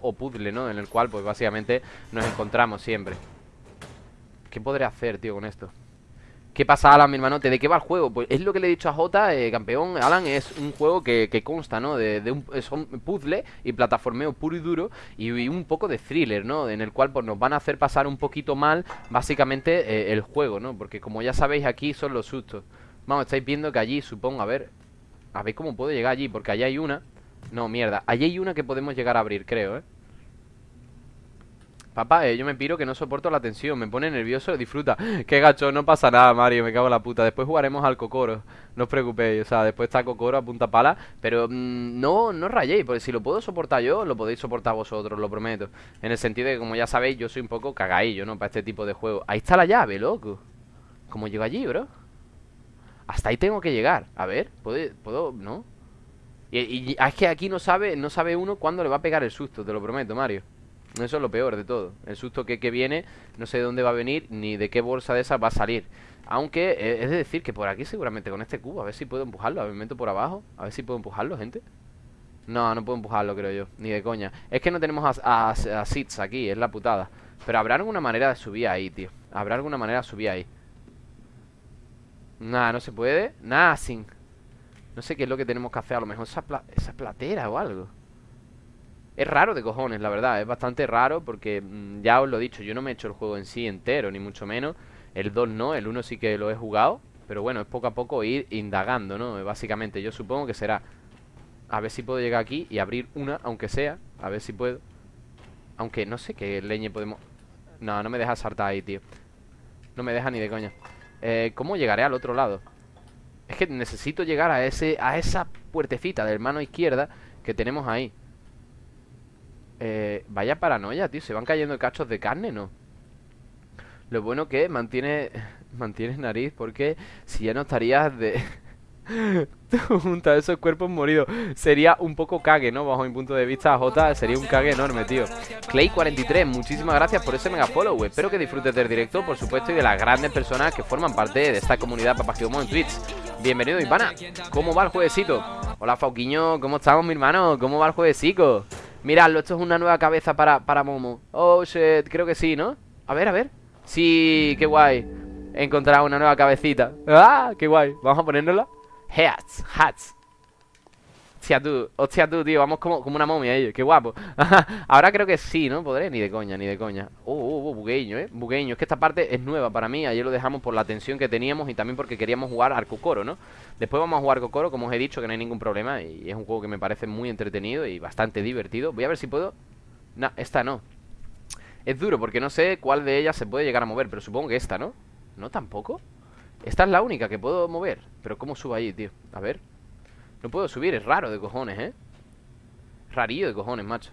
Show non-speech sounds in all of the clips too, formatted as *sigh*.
o puzzle, ¿no? En el cual, pues básicamente nos encontramos siempre ¿Qué podré hacer, tío, con esto? ¿Qué pasa, Alan, mi hermanote? ¿De qué va el juego? Pues es lo que le he dicho a Jota, eh, campeón Alan, es un juego que, consta, ¿no? De, un son puzzle y plataformeo puro y duro y, un poco de thriller, ¿no? En el cual pues nos van a hacer pasar un poquito mal básicamente eh, el juego, ¿no? Porque como ya sabéis aquí son los sustos Vamos, estáis viendo que allí, supongo, a ver A ver cómo puedo llegar allí, porque allí hay una No, mierda, allí hay una que podemos llegar a abrir, creo, ¿eh? Papá, eh, yo me piro que no soporto la tensión Me pone nervioso, disfruta *gasps* Qué gacho, no pasa nada, Mario, me cago en la puta Después jugaremos al Cocoro No os preocupéis, o sea, después está Cocoro a punta pala Pero mm, no, no rayéis Porque si lo puedo soportar yo, lo podéis soportar vosotros Lo prometo En el sentido de que, como ya sabéis, yo soy un poco cagadillo, ¿no? Para este tipo de juego Ahí está la llave, loco ¿Cómo llego allí, bro? Hasta ahí tengo que llegar A ver, ¿puedo? ¿puedo? ¿No? Y, es que aquí no sabe, no sabe uno cuándo le va a pegar el susto, te lo prometo, Mario. Eso es lo peor de todo. El susto que, viene No sé de dónde va a venir Ni de qué bolsa de esas va a salir. Aunque eh, es de decir que por aquí seguramente con este cubo A ver si puedo empujarlo A ver, me meto por abajo A ver si puedo empujarlo, gente. No, no puedo empujarlo, creo yo Ni de coña. Es que no tenemos a, a, aquí Es la putada. Pero habrá alguna manera de subir ahí, tío. Habrá alguna manera de subir ahí. Nada, no se puede. Nada, sin No sé qué es lo que tenemos que hacer A lo mejor esa, esa platera o algo es raro de cojones, la verdad, es bastante raro porque mm, ya os lo he dicho, yo no me he hecho el juego en sí entero, ni mucho menos. El 2 no, el 1 sí que lo he jugado, pero bueno, es poco a poco ir indagando, ¿no? Básicamente, yo supongo que será a ver si puedo llegar aquí y abrir una, aunque sea, a ver si puedo. Aunque no sé qué leñe podemos... No, no me deja saltar ahí, tío. No me deja ni de coña. Eh, ¿Cómo llegaré al otro lado? Es que necesito llegar a ese a esa puertecita de mano izquierda que tenemos ahí. Eh, vaya paranoia, tío. Se van cayendo cachos de carne, ¿no? Lo bueno que mantiene *laughs* mantienes nariz porque si ya no estarías de *laughs* junto a esos cuerpos moridos sería un poco cague, ¿no? Bajo mi punto de vista, J sería un cague enorme, tío. Clay43, muchísimas gracias por ese mega follow. Espero que disfrutes del directo, por supuesto, y de las grandes personas que forman parte de esta comunidad Papagidomo en Twitch. Bienvenido, Ivana. ¿Cómo va el jueguecito? Hola, Fauquiño, ¿cómo estamos, mi hermano? ¿Cómo va el jueguecito? Miradlo, esto es una nueva cabeza para, para Momo Oh, shit, creo que sí, ¿no? A ver, a ver Sí, qué guay He encontrado una nueva cabecita ¡Ah, qué guay! Vamos a ponérnosla Hats, hats Hostia tú, hostia tú, tío Vamos como, como una momia ellos, qué guapo *laughs* Ahora creo que sí, ¿no? Podré, ni de coña, ni de coña Oh, oh, oh, bugueño, ¿eh? Bugueño Es que esta parte es nueva para mí Ayer lo dejamos por la tensión que teníamos Y también porque queríamos jugar Arcocoro, ¿no? Después vamos a jugar Cocoro, como os he dicho Que no hay ningún problema Y es un juego que me parece muy entretenido Y bastante divertido Voy a ver si puedo No, esta no Es duro porque no sé cuál de ellas se puede llegar a mover Pero supongo que esta, ¿no? ¿No tampoco? Esta es la única que puedo mover Pero ¿cómo subo ahí, tío? A ver no puedo subir, es raro de cojones, ¿eh? Rarillo de cojones, macho.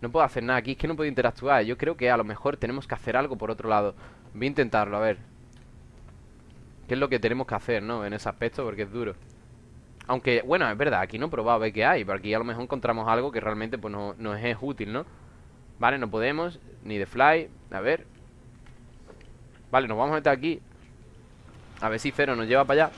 No puedo hacer nada aquí, es que no puedo interactuar. Yo creo que a lo mejor tenemos que hacer algo por otro lado. Voy a intentarlo, a ver. ¿Qué es lo que tenemos que hacer, no? En ese aspecto, porque es duro. Aunque, bueno, es verdad, aquí no he probado a ver qué hay Pero aquí a lo mejor encontramos algo que realmente pues no, nos es útil, ¿no? Vale, no podemos, ni de fly A ver. Vale, nos vamos a meter aquí. A ver si Cero nos lleva para allá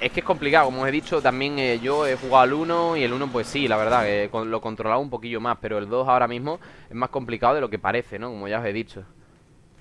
es que es complicado, como os he dicho, también eh, yo he jugado al 1 y el 1 pues sí, la verdad, que lo controlaba un poquillo más, pero el 2 ahora mismo es más complicado de lo que parece, ¿no? Como ya os he dicho.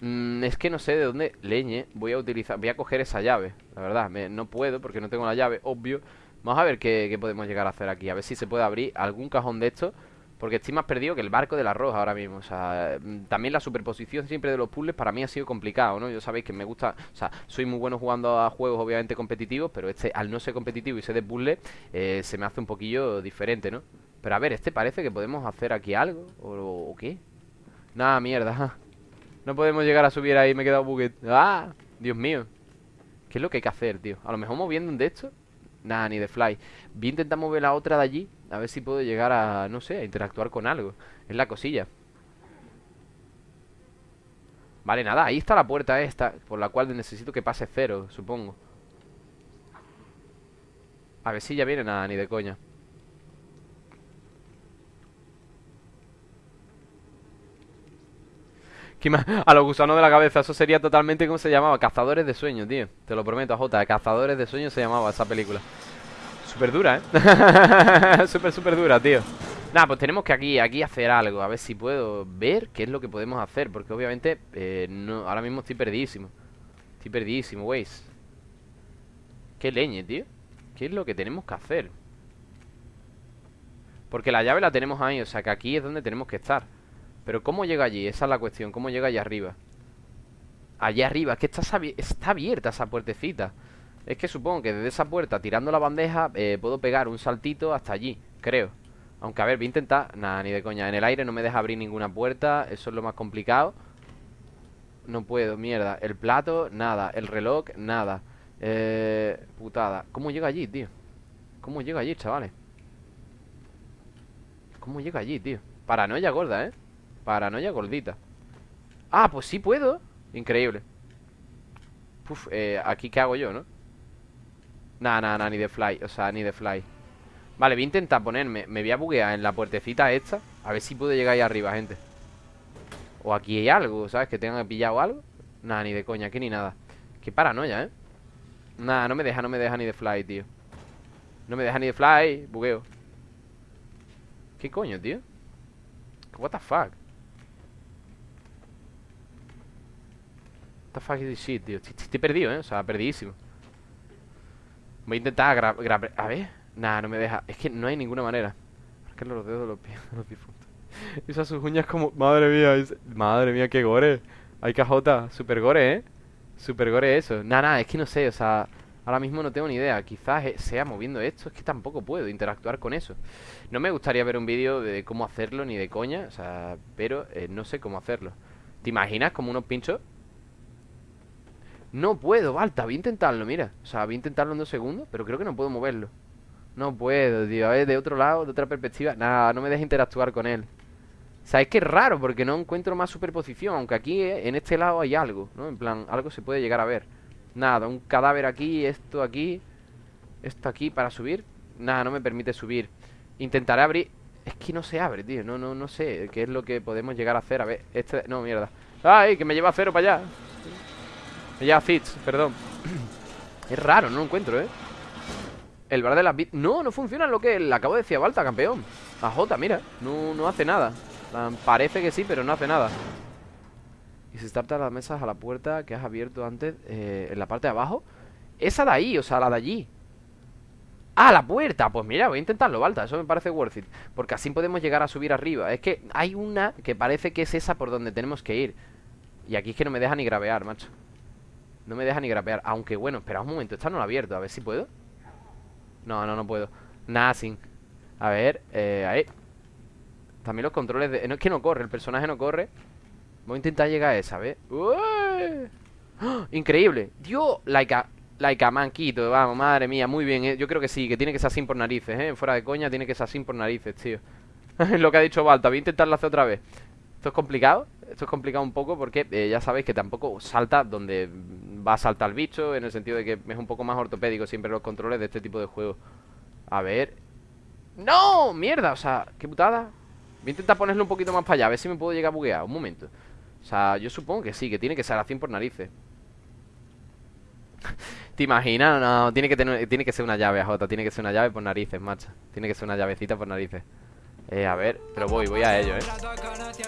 Mm, es que no sé de dónde leñe voy a utilizar, voy a coger esa llave, la verdad, no puedo porque no tengo la llave, obvio. Vamos a ver qué, qué podemos llegar a hacer aquí, a ver si se puede abrir algún cajón de estos porque estoy más perdido que el barco del arroz ahora mismo. O sea, mm, también la superposición siempre de los puzzles para mí ha sido complicado, ¿no? Yo sabéis que me gusta, o sea, soy muy bueno jugando a juegos obviamente competitivos, pero este, al no ser competitivo y ser de puzzle, eh, se me hace un poquillo diferente, ¿no? Pero a ver, este parece que podemos hacer aquí algo, ¿o, qué? Nada, mierda. No podemos llegar a subir ahí, me he quedado buget. ¡Ah! Dios mío. ¿Qué es lo que hay que hacer, tío? A lo mejor moviendo un de estos. Nada, ni de fly. Voy a intentar mover la otra de allí a ver si puedo llegar a, no sé, a interactuar con algo. Es la cosilla. Vale, nada, ahí está la puerta esta Por la cual necesito que pase cero, supongo. A ver si ya viene nada, ni de coña. *laughs* A los gusanos de la cabeza, eso sería totalmente como se llamaba Cazadores de sueños, tío. Te lo prometo, J, Cazadores de sueños se llamaba esa película Súper dura, ¿eh? *laughs* Súper, súper dura, tío Nada, pues tenemos que aquí, aquí hacer algo A ver si puedo ver qué es lo que podemos hacer Porque obviamente eh, no, ahora mismo estoy perdidísimo Estoy perdidísimo, weis Qué leñe, tío ¿Qué es lo que tenemos que hacer? Porque la llave la tenemos ahí O sea que aquí es donde tenemos que estar Pero ¿cómo llega allí? Esa es la cuestión ¿Cómo llega allá arriba? Allá arriba Es que está, está abierta esa puertecita Es que supongo que desde esa puerta Tirando la bandeja eh, Puedo pegar un saltito hasta allí Creo. Aunque a ver, voy a intentar. Nada, ni de coña. En el aire no me deja abrir ninguna puerta. Eso es lo más complicado. No puedo, mierda. El plato, nada. El reloj, nada. Eh, putada. ¿Cómo llega allí, tío? ¿Cómo llega allí, chavales? ¿Cómo llega allí, tío? Paranoia gorda, ¿eh? Paranoia gordita. Ah, pues sí puedo. Increíble. Puf, eh, aquí qué hago yo, ¿no? Nada, nada, nada, ni de fly O sea, ni de fly. Vale, voy a intentar ponerme Me voy a buguear en la puertecita esta A ver si puedo llegar ahí arriba, gente. O aquí hay algo, ¿sabes? Que tengan pillado algo. Nada, ni de coña, aquí ni nada. Qué paranoia, ¿eh? Nada, no me deja, no me deja ni de fly, tío. No me deja ni de fly, bugueo. ¿Qué coño, tío? What the fuck What the fuck is this shit, tío Estoy, perdido, ¿eh? O sea, perdidísimo Voy a intentar grabar A ver. Nada, no me deja. Es que no hay ninguna manera. Que los dedos de los pies, *laughs* los difuntos. *laughs* Esas sus uñas como... Madre mía, madre mía, qué gore. Hay cajota, super gore, ¿eh? Super gore eso. Nada, nada, es que no sé, o sea Ahora mismo no tengo ni idea. Quizás sea moviendo esto Es que tampoco puedo interactuar con eso. No me gustaría ver un vídeo de cómo hacerlo Ni de coña, o sea Pero eh, no sé cómo hacerlo. ¿Te imaginas como unos pinchos? No puedo, Balta, voy a intentarlo, mira. O sea, voy a intentarlo en dos segundos Pero creo que no puedo moverlo. No puedo, tío. A ver, de otro lado, de otra perspectiva Nada, no me deja interactuar con él. O sea, es que es raro porque no encuentro más superposición Aunque aquí, eh, en este lado, hay algo ¿no? En plan, algo se puede llegar a ver. Nada, un cadáver aquí, esto aquí Esto aquí para subir. Nada, no me permite subir. Intentaré abrir. Es que no se abre, tío. No, no, no sé qué es lo que podemos llegar a hacer. A ver, este... No, mierda. ¡Ay, que me lleva a cero para allá! Me lleva a Fitz, perdón. *clears throat* Es raro, no lo encuentro, ¿eh? El bar de las. No, no funciona lo que le acabo de decir a Balta, campeón. A J, mira No, no hace nada. Parece que sí, pero no hace nada. Y se starta las mesas a la puerta que has abierto antes eh, En la parte de abajo. Esa de ahí, o sea, la de allí. ¡Ah, la puerta! Pues mira, voy a intentarlo, Balta Eso me parece worth it. Porque así podemos llegar a subir arriba. Es que hay una que parece que es esa por donde tenemos que ir. Y aquí es que no me deja ni gravear, macho No me deja ni gravear Aunque bueno, espera un momento Esta no la he abierto A ver si puedo. No, no, no puedo. Nothing A ver, eh, ahí. También los controles de... No es que no corre, el personaje no corre. Voy a intentar llegar a esa, ¿ves? ¡Ah! Increíble. Dios, laica Laika, manquito, vamos, madre mía, muy bien ¿eh? Yo creo que sí, que tiene que ser así por narices, ¿eh? Fuera de coña, tiene que ser así por narices, tío. *laughs* Lo que ha dicho Balta, voy a intentarlo hacer otra vez. Esto es complicado Esto es complicado un poco porque eh, ya sabéis que tampoco salta donde va a saltar el bicho En el sentido de que es un poco más ortopédico siempre los controles de este tipo de juegos. A ver. ¡No! ¡Mierda! O sea, qué putada. Voy a intentar ponerlo un poquito más para allá A ver si me puedo llegar a buguear. Un momento. O sea, yo supongo que sí Que tiene que ser así por narices. *laughs* ¿Te imaginas? No, tiene que, tener, tiene que ser una llave, Jota Tiene que ser una llave por narices, macho. Tiene que ser una llavecita por narices eh, a ver, pero voy, voy a ello, eh.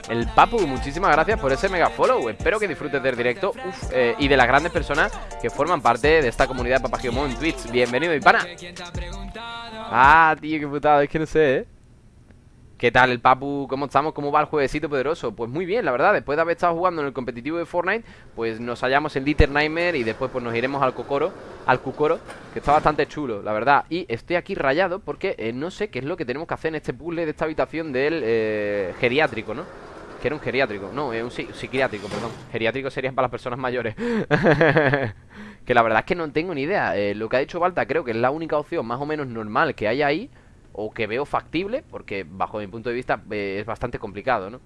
El Papu, muchísimas gracias por ese mega follow. Espero que disfrutes del directo. Eh, Y de las grandes personas que forman parte de esta comunidad de Papagimon en Twitch. Bienvenido, mi pana Ah, tío, qué putada, es que no sé, eh ¿Qué tal el Papu? ¿Cómo estamos? ¿Cómo va el jueguecito poderoso? Pues muy bien, la verdad, después de haber estado jugando en el competitivo de Fortnite Pues nos hallamos en Dieter Nightmare y después pues nos iremos al Cocoro Al Cucoro, que está bastante chulo, la verdad Y estoy aquí rayado porque eh, no sé qué es lo que tenemos que hacer en este puzzle de esta habitación del eh, geriátrico, ¿no? Que era un geriátrico, no, es un psiquiátrico, perdón Geriátrico sería para las personas mayores *laughs* Que la verdad es que no tengo ni idea eh, Lo que ha dicho Balta creo que es la única opción más o menos normal que hay ahí o que veo factible, porque bajo mi punto de vista eh, es bastante complicado, ¿no?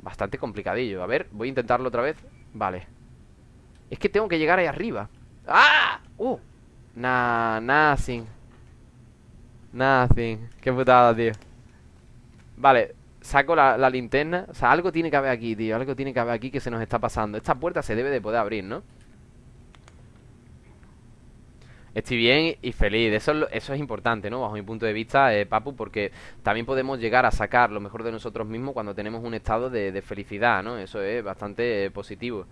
Bastante complicadillo. A ver, voy a intentarlo otra vez. Vale. Es que tengo que llegar ahí arriba. ¡Ah! ¡Uh! Nah, nothing. Nothing. Qué putada, tío. Vale, saco la, la, linterna. O sea, algo tiene que haber aquí, tío. Algo tiene que haber aquí que se nos está pasando. Esta puerta se debe de poder abrir, ¿no? Estoy bien y feliz. Eso es, eso es importante, ¿no? Bajo mi punto de vista, eh, Papu, porque también podemos llegar a sacar lo mejor de nosotros mismos cuando tenemos un estado de, felicidad, ¿no? Eso es bastante eh, positivo.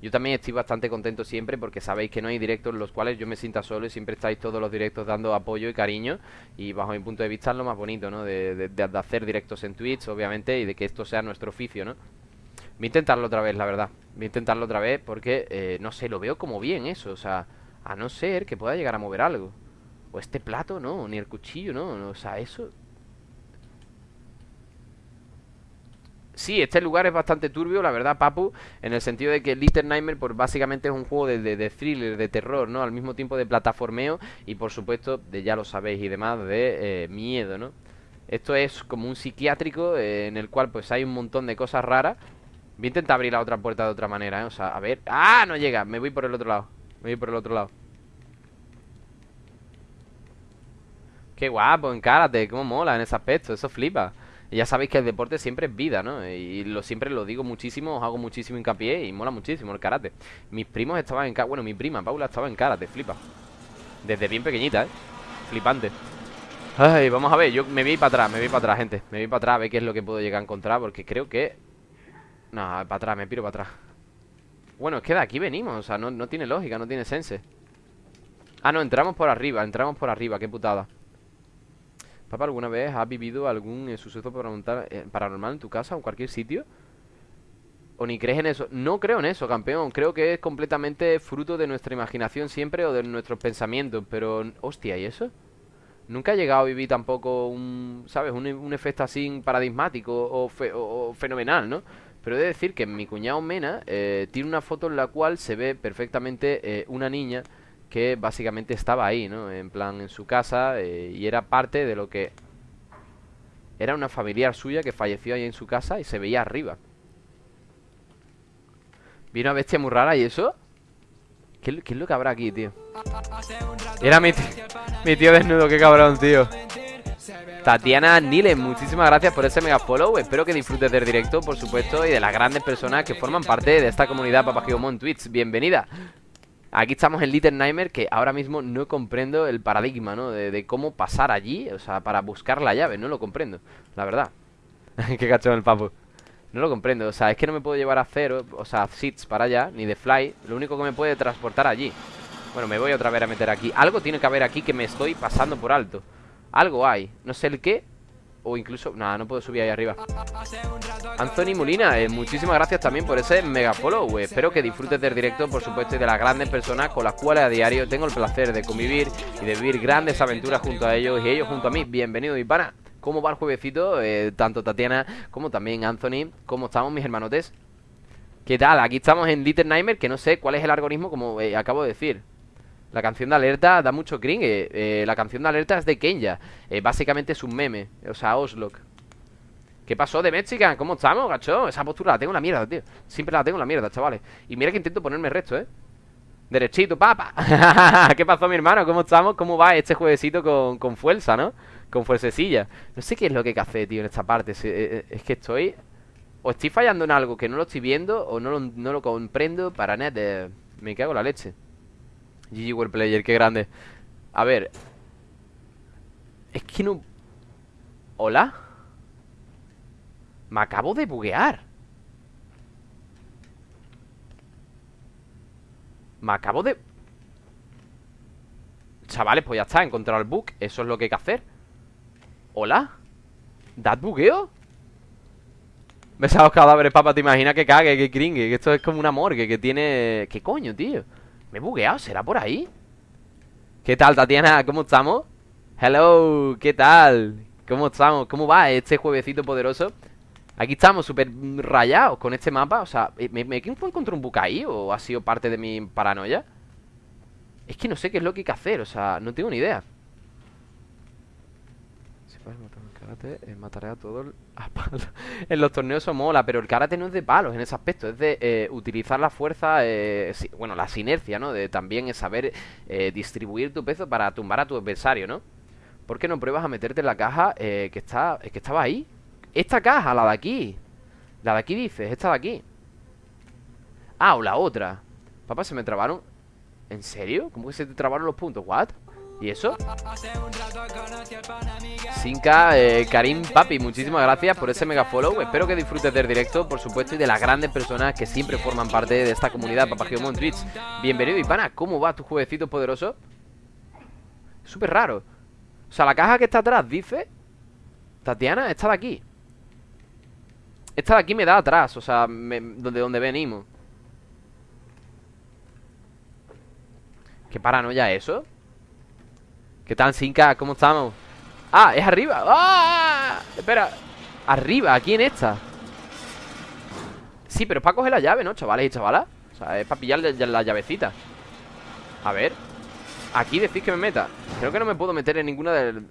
Yo también estoy bastante contento siempre porque sabéis que no hay directos en los cuales yo me sienta solo y siempre estáis todos los directos dando apoyo y cariño. Y bajo mi punto de vista es lo más bonito, ¿no? De, hacer directos en Twitch, obviamente, y de que esto sea nuestro oficio, ¿no? Voy a intentarlo otra vez, la verdad. Voy a intentarlo otra vez porque, eh, no sé, lo veo como bien eso, o sea... A no ser que pueda llegar a mover algo. O este plato, no, ni el cuchillo, no. O sea, eso... Sí, este lugar es bastante turbio, la verdad, Papu En el sentido de que Little Nightmare pues, básicamente es un juego de, de, thriller, de terror, ¿no? Al mismo tiempo de plataformeo y por supuesto, de ya lo sabéis y demás, de eh, miedo, ¿no? Esto es como un psiquiátrico eh, en el cual pues hay un montón de cosas raras Voy a intentar abrir la otra puerta de otra manera, ¿eh? O sea, a ver... ¡Ah! No llega, me voy por el otro lado voy por el otro lado Qué guapo, encárate, cómo mola en ese aspecto, eso flipa y ya sabéis que el deporte siempre es vida, ¿no? Y lo siempre lo digo muchísimo, os hago muchísimo hincapié y mola muchísimo el karate. Mis primos estaban en karate, bueno, mi prima Paula estaba en karate, flipa. Desde bien pequeñita, ¿eh? Flipante. Ay, vamos a ver, yo me voy para atrás, me voy para atrás, gente. Me voy para atrás a ver qué es lo que puedo llegar a encontrar porque creo que... No, para atrás, me piro para atrás. Bueno, es que de aquí venimos, o sea, no, tiene lógica, no tiene sense Ah, no, entramos por arriba, entramos por arriba, qué putada Papá, ¿alguna vez has vivido algún eh, suceso eh, paranormal en tu casa o en cualquier sitio? ¿O ni crees en eso? No creo en eso, campeón Creo que es completamente fruto de nuestra imaginación siempre O de nuestros pensamientos Pero, hostia, ¿y eso? Nunca he llegado a vivir tampoco un, ¿sabes? Un, efecto así paradigmático o, o fenomenal, ¿no? Pero he de decir que mi cuñado Mena eh, tiene una foto en la cual se ve perfectamente eh, una niña que básicamente estaba ahí, ¿no? En plan, en su casa eh, y era parte de lo que... Era una familiar suya que falleció ahí en su casa y se veía arriba. ¿Vino una bestia muy rara y eso? ¿Qué, ¿Qué, es lo que habrá aquí, tío? Era mi, mi tío desnudo, qué cabrón, tío Tatiana Niles, muchísimas gracias por ese mega follow. Espero que disfrutes del directo, por supuesto, y de las grandes personas que forman parte de esta comunidad Papagigomon Twitch. Bienvenida. Aquí estamos en Little Nightmare, que ahora mismo no comprendo el paradigma, ¿no? De, cómo pasar allí, o sea, para buscar la llave. No lo comprendo, la verdad. *laughs* Qué cachón el papo. No lo comprendo, o sea, es que no me puedo llevar a cero, o sea, seats para allá, ni de fly. Lo único que me puede transportar allí. Bueno, me voy otra vez a meter aquí. Algo tiene que haber aquí que me estoy pasando por alto. Algo hay, no sé el qué O incluso, nada, no puedo subir ahí arriba Anthony Molina, eh, muchísimas gracias también por ese mega follow Espero que disfrutes del directo, por supuesto Y de las grandes personas con las cuales a diario Tengo el placer de convivir y de vivir grandes aventuras junto a ellos Y ellos junto a mí, bienvenido y pana ¿Cómo va el juevecito? Eh, tanto Tatiana como también Anthony ¿Cómo estamos mis hermanotes? ¿Qué tal? Aquí estamos en Little Nightmare Que no sé cuál es el algoritmo como eh, acabo de decir la canción de alerta da mucho cringe. Eh, eh, la canción de alerta es de Kenya. Eh, básicamente es un meme. O sea, Oslock. ¿Qué pasó de Mexican? ¿Cómo estamos, gacho? Esa postura la tengo en la mierda, tío. Siempre la tengo en la mierda, chavales. Y mira que intento ponerme recto, ¿eh? Derechito, papa. *laughs* ¿Qué pasó, mi hermano? ¿Cómo estamos? ¿Cómo va este juevesito con, con fuerza, no? Con fuercecilla. No sé qué es lo que hacer, tío, en esta parte. Es que estoy... O estoy fallando en algo que no lo estoy viendo o no lo, no lo comprendo para nada. Me cago en la leche. GG World Player, qué grande A ver Es que no... ¿Hola? Me acabo de buguear Me acabo de... Chavales, pues ya está, he encontrado el bug Eso es lo que hay que hacer ¿Hola? ¿Dad bugueo? los cadáveres, papá, te imaginas que cague, que cringue Que esto es como una morgue que tiene... ¿Qué coño, tío? ¿Me he bugueado? ¿Será por ahí? ¿Qué tal, Tatiana? ¿Cómo estamos? Hello, ¿qué tal? ¿Cómo estamos? ¿Cómo va este juevecito poderoso? Aquí estamos súper rayados con este mapa O sea, ¿me, me encontrado un bug ahí? ¿O ha sido parte de mi paranoia? Es que no sé qué es lo que hay que hacer O sea, no tengo ni idea karate eh, mataré a todos a *laughs* En los torneos eso mola, pero el karate no es de palos en ese aspecto, es de eh, utilizar la fuerza, eh, bueno, la sinercia, ¿no? De también es saber distribuir tu peso para tumbar a tu adversario, ¿no? ¿Por qué no pruebas a meterte en la caja que está que estaba ahí? Esta caja, la de aquí. La de aquí dices, esta de aquí. Ah, o la otra. Papá, se me trabaron ¿En serio? ¿Cómo que se te trabaron los puntos? ¿What? ¿Y eso? Sinka, eh, Karim, papi, muchísimas gracias por ese mega follow Espero que disfrutes del directo, por supuesto Y de las grandes personas que siempre forman parte de esta comunidad Papagio Twitch Bienvenido, y pana, ¿cómo va tu jueguecito poderoso? Súper raro O sea, la caja que está atrás dice Tatiana, está de aquí Esta de aquí me da atrás O sea, de donde venimos ¿Qué paranoia eso? ¿Qué tal, Sinka? ¿Cómo estamos? Ah, es arriba. ¡Ah! Espera. Arriba, aquí en esta. Sí, pero es para coger la llave, ¿no, chavales y chavalas? O sea, es para pillar la llavecita. A ver. Aquí decís que me meta. Creo que no me puedo meter en ninguna del...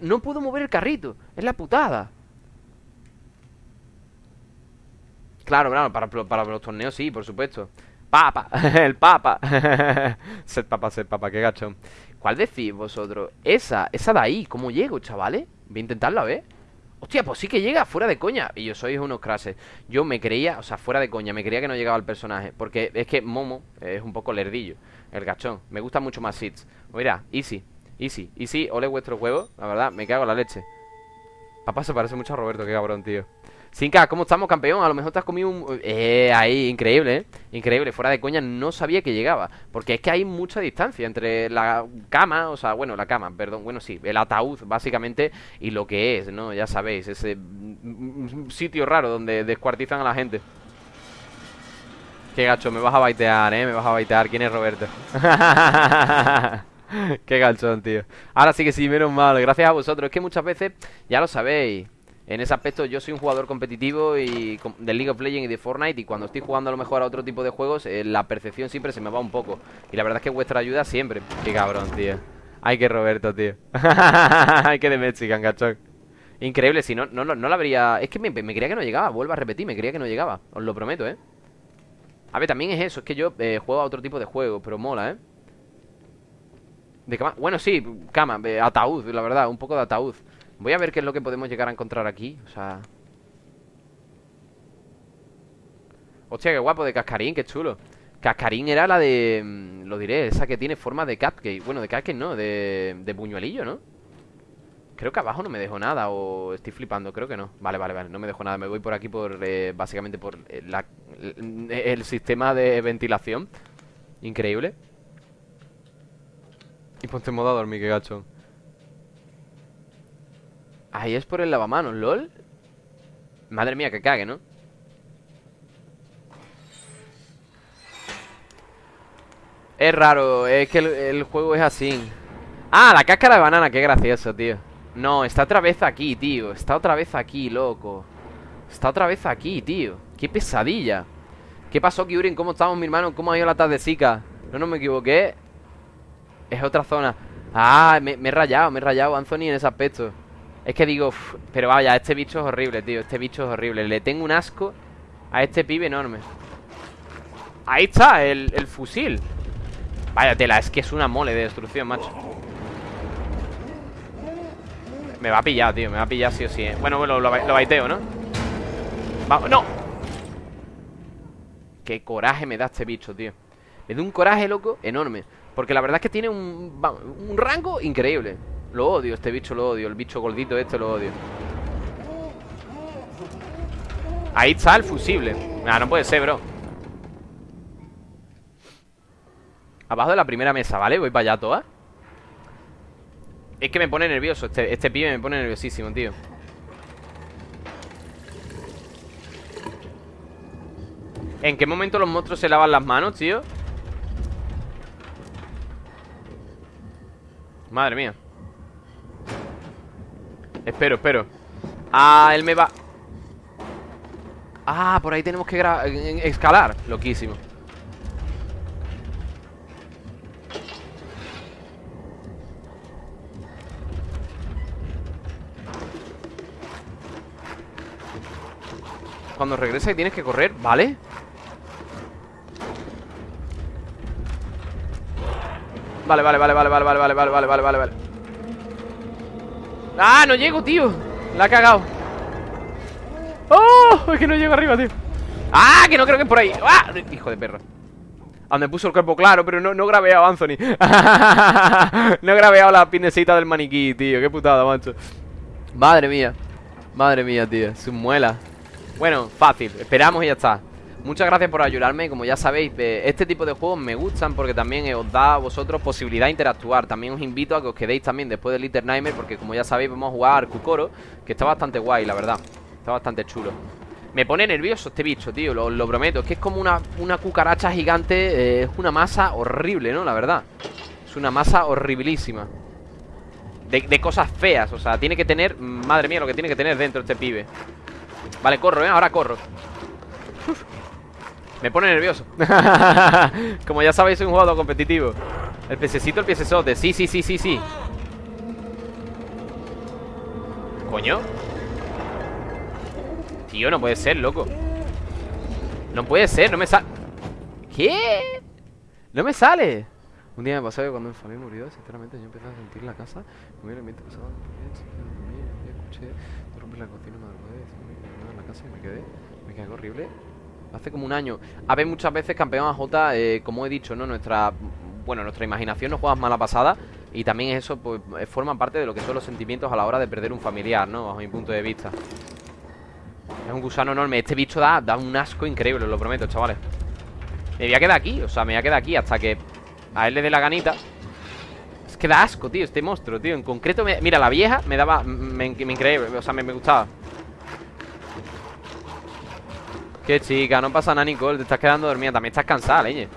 No puedo mover el carrito. Es la putada. Claro, claro, para, para los torneos sí, por supuesto. Papa, *laughs* el papa. *laughs* Ser papa, ser papa, qué gacho ¿Cuál decís vosotros? Esa, esa de ahí, ¿cómo llego, chavales? Voy a intentarlo, a ver Hostia, pues sí que llega, fuera de coña. Y yo soy unos crases. Yo me creía, o sea, fuera de coña Me creía que no llegaba el personaje. Porque es que Momo es un poco lerdillo El gachón. Me gusta mucho más Seeds Mira, easy, easy, easy Ole vuestro juego La verdad, me cago en la leche. Papá se parece mucho a Roberto, qué cabrón, tío Sinka, ¿cómo estamos, campeón? A lo mejor te has comido un... Eh, ahí, increíble, ¿eh? Increíble, fuera de coña, no sabía que llegaba Porque es que hay mucha distancia entre la cama O sea, bueno, la cama, perdón Bueno, sí, el ataúd, básicamente Y lo que es, ¿no? Ya sabéis, ese sitio raro donde descuartizan a la gente Qué gacho, me vas a baitear, ¿eh? Me vas a baitear ¿Quién es Roberto? *laughs* Qué gachón, tío Ahora sí que sí, menos mal Gracias a vosotros Es que muchas veces, ya lo sabéis en ese aspecto yo soy un jugador competitivo y de League of Legends y de Fortnite y cuando estoy jugando a lo mejor a otro tipo de juegos eh, la percepción siempre se me va un poco y la verdad es que vuestra ayuda siempre. Qué cabrón, tío. Ay, que Roberto, tío. *laughs* Ay, que de Mexican, gachón. Increíble, si no, no, no, no la habría... Es que me, creía que no llegaba, vuelvo a repetir, me creía que no llegaba. Os lo prometo, ¿eh? A ver, también es eso, es que yo eh, juego a otro tipo de juego, pero mola, ¿eh? De cama... Bueno, sí, cama, ataúd, la verdad, un poco de ataúd Voy a ver qué es lo que podemos llegar a encontrar aquí O sea... Hostia, qué guapo, de cascarín, qué chulo. Cascarín era la de... Mm, lo diré, esa que tiene forma de cupcake Bueno, de cupcake no, de, de puñuelillo, ¿no? Creo que abajo no me dejo nada O estoy flipando, creo que no. Vale, vale, vale, no me dejo nada. Me voy por aquí por... Eh, básicamente por eh, el, sistema de ventilación. Increíble. Y ponte en modo a dormir, qué gacho Ahí es por el lavamanos, ¿lol? Madre mía, que cague, ¿no? Es raro, es que el, juego es así Ah, la cáscara de banana, qué gracioso, tío No, está otra vez aquí, tío Está otra vez aquí, loco Está otra vez aquí, tío Qué pesadilla ¿Qué pasó, Kyurin? ¿Cómo estamos, mi hermano? ¿Cómo ha ido la tardecica? No, no me equivoqué Es otra zona Ah, me, me he rayado, me he rayado, Anthony, en ese aspecto es que digo, pero vaya, este bicho es horrible, tío Este bicho es horrible. Le tengo un asco a este pibe enorme Ahí está, el, fusil. Vaya tela, es que es una mole de destrucción, macho. Me va a pillar, tío Me va a pillar sí o sí ¿eh? Bueno, bueno, lo, lo baiteo, ¿no? Vamos, ¡no! Qué coraje me da este bicho, tío. Me da un coraje, loco, enorme. Porque la verdad es que tiene un, un rango increíble lo odio, este bicho lo odio El bicho gordito este lo odio. Ahí está el fusible. Ah, no puede ser, bro. Abajo de la primera mesa, ¿vale? Voy para allá toda Es que me pone nervioso Este, este pibe me pone nerviosísimo, tío. ¿En qué momento los monstruos se lavan las manos, tío? Madre mía Espero, espero. Ah, él me va. Ah, por ahí tenemos que escalar. Loquísimo. Cuando regrese tienes que correr, ¿vale? Vale, vale, vale, vale, vale, vale, vale, vale, vale, vale, vale ¡Ah! No llego, tío. La ha cagado. ¡Oh! Es que no llego arriba, tío. ¡Ah! Que no creo que es por ahí. ¡Ah! Hijo de perro. Donde puso el cuerpo claro, pero no, no grabeado Anthony. *laughs* No he grabeado la pinecita del maniquí, tío. Qué putada, macho. Madre mía. Madre mía, tío. Su muela. Bueno, fácil. Esperamos y ya está Muchas gracias por ayudarme, como ya sabéis, eh, este tipo de juegos me gustan porque también os da a vosotros posibilidad de interactuar. También os invito a que os quedéis también después del Little Nightmare porque como ya sabéis vamos a jugar Kukoro, que está bastante guay, la verdad. Está bastante chulo. Me pone nervioso este bicho, tío, lo, prometo. Es que es como una, una cucaracha gigante, eh, es una masa horrible, ¿no? La verdad. Es una masa horribilísima. De, de cosas feas, o sea, tiene que tener... Madre mía, lo que tiene que tener dentro este pibe. Vale, corro, ¿eh? Ahora corro. Me pone nervioso. *laughs* Como ya sabéis, soy un jugador competitivo. El piececito, el piecesote Sí, sí, sí, sí, sí. ¿Coño? Tío, no puede ser, loco. No puede ser, no me sale ¿Qué? No me sale. Un día me pasó que cuando mi familia murió Sinceramente yo empecé a sentir la casa. Como el ambiente pasaba Escuché romper la cocina Me en la casa y me quedé Me quedé horrible Hace como un año. A ver, muchas veces campeón AJ eh, Como he dicho, ¿no? Nuestra... Bueno, nuestra imaginación nos juega mala pasada Y también eso, pues, eh, forma parte de lo que son los sentimientos a la hora de perder un familiar, ¿no? Bajo mi punto de vista. Es un gusano enorme. Este bicho da, da un asco increíble, lo prometo, chavales. Me voy a quedar aquí, o sea, me voy a quedar aquí hasta que a él le dé la ganita. Es que da asco, tío, este monstruo, tío. En concreto, mira, la vieja me daba... Me, increíble, o sea, me gustaba Qué chica, no pasa nada, Nicole Te estás quedando dormida, también estás cansada, leñe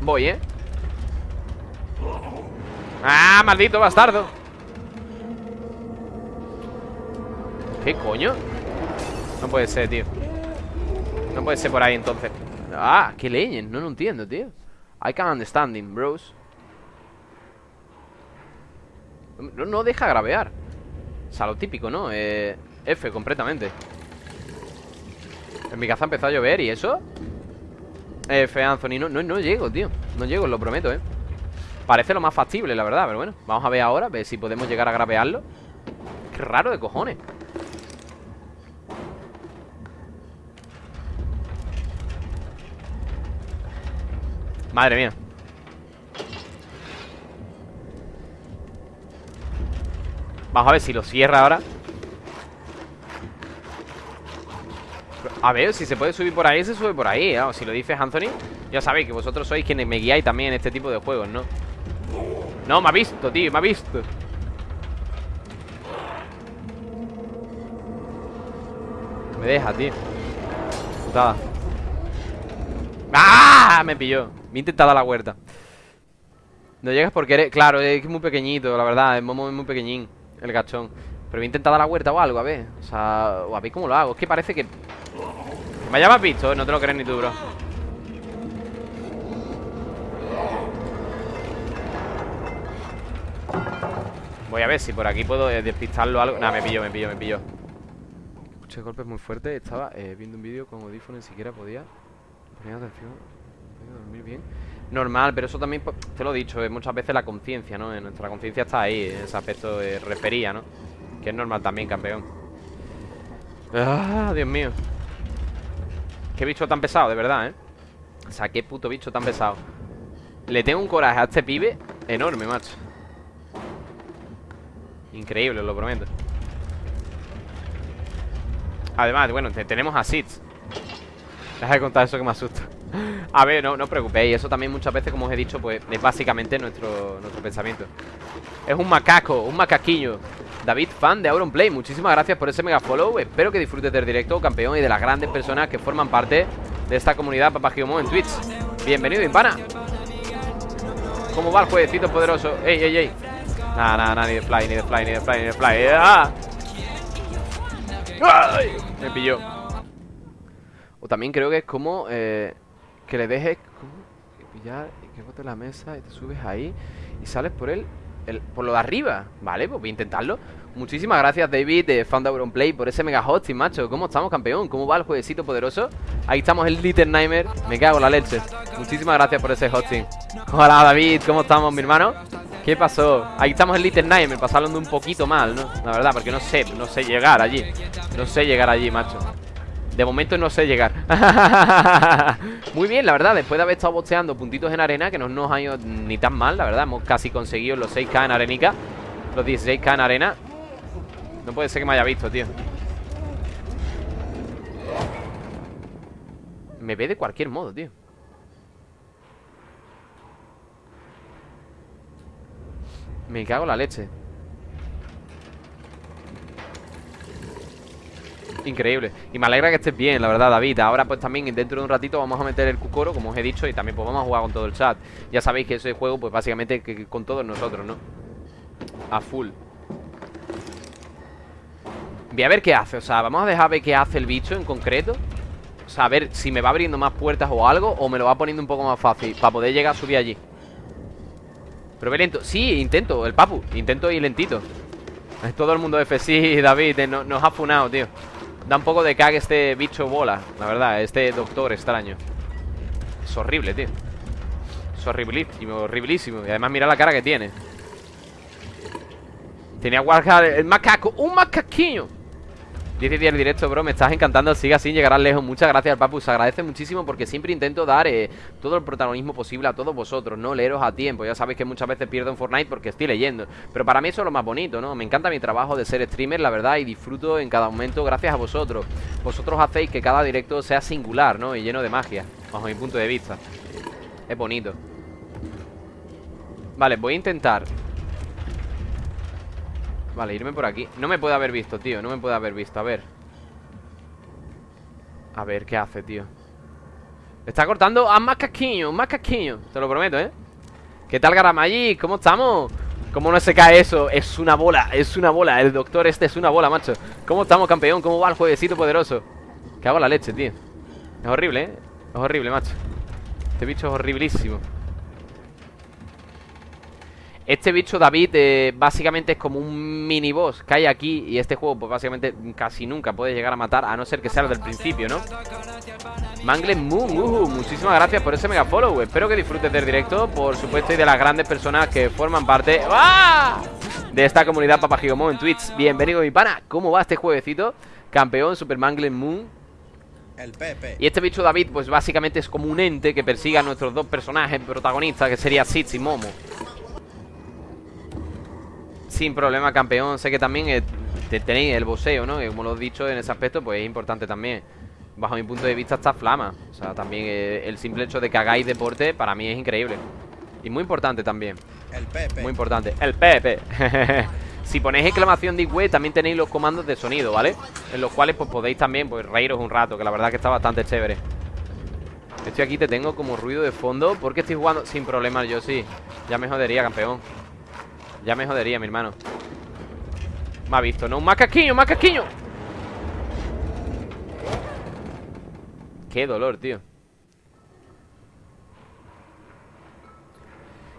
Voy, ¿eh? ¡Ah, maldito bastardo! ¿Qué coño? No puede ser, tío No puede ser por ahí, entonces Ah, qué leñe, no lo entiendo, tío I can't understanding, bros no, no deja gravear O sea, lo típico, ¿no? Eh, F, completamente en mi casa empezó a llover y eso F, Anthony, no, no, no llego, tío. No llego, lo prometo, eh Parece lo más factible, la verdad, pero bueno. Vamos a ver ahora, a ver si podemos llegar a gravearlo. Qué raro de cojones. Madre mía. Vamos a ver si lo cierra ahora A ver, si se puede subir por ahí, se sube por ahí ¿eh? Si lo dices Anthony Ya sabéis que vosotros sois quienes me guiáis también en este tipo de juegos, ¿no? No, me ha visto, tío, me ha visto. Me deja, tío. Putada. ¡Ah! Me pilló. Me he intentado la huerta. No llegas porque eres... Claro, es muy pequeñito, la verdad Es muy, pequeñín El gachón Pero he intentado la huerta o algo, a ver. O sea, a ver cómo lo hago. Es que parece que me hayas visto, no te lo crees ni tú, bro. Voy a ver si por aquí puedo eh, despistarlo algo. Nah, me pillo, me pillo, me pillo. Escuché golpes muy fuertes Estaba eh, viendo un vídeo con audífono Ni siquiera podía. Poner atención Podía dormir bien. Normal, pero eso también, pues, te lo he dicho, es muchas veces la conciencia, ¿no? Nuestra conciencia está ahí, en ese aspecto de refería, ¿no? Que es normal también, campeón. Ah, Dios mío Qué bicho tan pesado, de verdad, ¿eh? O sea, qué puto bicho tan pesado. Le tengo un coraje a este pibe Enorme, macho. Increíble, lo prometo. Además, bueno, tenemos a Sitz. Deja de contar eso que me asusta A ver, no, no os preocupéis Eso también muchas veces, como os he dicho, pues Es básicamente nuestro, nuestro pensamiento. Es un macaco, un macaquillo David, fan de Auronplay, muchísimas gracias por ese mega follow. Espero que disfrutes del directo, campeón Y de las grandes personas que forman parte de esta comunidad Papagiomo en Twitch. Bienvenido, Impana. ¿Cómo va el jueguecito poderoso? Ey, ey, ey. Nada, nada, nada, ni de fly, ni de fly, ni de fly, ni de fly. ¡Ah! Me pilló. O también creo que es como eh, Que le dejes pillar y que bote la mesa y te subes ahí Y sales por él por lo de arriba Vale, pues voy a intentarlo Muchísimas gracias David de Found Play por ese mega hosting, macho ¿Cómo estamos, campeón? ¿Cómo va el jueguecito poderoso? Ahí estamos el Little Nightmare Me cago en la leche Muchísimas gracias por ese hosting Hola David, ¿cómo estamos, mi hermano? ¿Qué pasó? Ahí estamos el Little Nightmare Pasándolo un poquito mal, ¿no? La verdad, porque no sé, no sé llegar allí No sé llegar allí, macho De momento no sé llegar. *laughs* Muy bien, la verdad, después de haber estado bosteando puntitos en arena Que no nos ha ido ni tan mal, la verdad Hemos casi conseguido los 6k en arenica Los 16k en arena. No puede ser que me haya visto, tío. Me ve de cualquier modo, tío. Me cago en la leche Increíble. Y me alegra que estés bien, la verdad, David. Ahora pues también dentro de un ratito vamos a meter el cucoro Como os he dicho Y también pues vamos a jugar con todo el chat. Ya sabéis que ese juego pues básicamente que, con todos nosotros, ¿no? A full. Voy a ver qué hace O sea, vamos a dejar ver qué hace el bicho en concreto. O sea, a ver si me va abriendo más puertas o algo O me lo va poniendo un poco más fácil Para poder llegar a subir allí. Pero ve lento. Sí, intento, el papu. Intento ir lentito. Todo el mundo F, sí, *laughs* David, eh, nos ha funado, tío Da un poco de cague este bicho bola La verdad, este doctor extraño. Es horrible, tío. Es horriblísimo, horriblísimo Y además mira la cara que tiene. Tenía Warhol, el macaco ¡Un macaquillo! 10 y 10 el directo, bro, me estás encantando Sigue así, llegarás lejos. Muchas gracias, Papu. Se agradece muchísimo porque siempre intento dar eh, Todo el protagonismo posible a todos vosotros No leeros a tiempo. Ya sabéis que muchas veces pierdo en Fortnite porque estoy leyendo. Pero para mí eso es lo más bonito, ¿no? Me encanta mi trabajo de ser streamer, la verdad Y disfruto en cada momento. Gracias a vosotros. Vosotros hacéis que cada directo sea singular, ¿no? Y lleno de magia Bajo mi punto de vista. Es bonito. Vale, voy a intentar Vale, irme por aquí No me puede haber visto, tío No me puede haber visto A ver A ver, ¿qué hace, tío? Está cortando a Más casquiño Te lo prometo, ¿eh? ¿Qué tal, Garamallí? ¿Cómo estamos? ¿Cómo no se cae eso? Es una bola Es una bola El doctor este es una bola, macho ¿Cómo estamos, campeón? ¿Cómo va el jueguecito poderoso? Que hago la leche, tío Es horrible, ¿eh? Es horrible, macho Este bicho es horriblísimo este bicho David eh, básicamente es como un mini boss que hay aquí Y este juego pues básicamente casi nunca puede llegar a matar A no ser que sea del principio, ¿no? Mangle Moon, uh, muchísimas gracias por ese mega follow Espero que disfrutes del directo, por supuesto Y de las grandes personas que forman parte ¡Ah! De esta comunidad Papagigomon en Twitch Bienvenido mi pana, ¿cómo va este jueguecito? Campeón, Super Mangle Moon el Pepe. Y este bicho David, pues básicamente es como un ente que persigue a nuestros dos personajes protagonistas, que sería Sitz y Momo. Sin problema, campeón. Sé que también eh, tenéis el boxeo, ¿no? Que como lo he dicho en ese aspecto, pues es importante también. Bajo mi punto de vista está flama. O sea, también eh, el simple hecho de que hagáis deporte para mí es increíble. Y muy importante también. El Pepe. Muy importante. El Pepe. *laughs* si ponéis exclamación de web, también tenéis los comandos de sonido, ¿vale? En los cuales pues podéis también pues reíros un rato, que la verdad que está bastante chévere. Estoy aquí, te tengo como ruido de fondo Porque estoy jugando sin problemas, yo sí Ya me jodería, campeón ya me jodería, mi hermano. Me ha visto, ¿no? ¡Un macaquiño, un! Qué dolor, tío.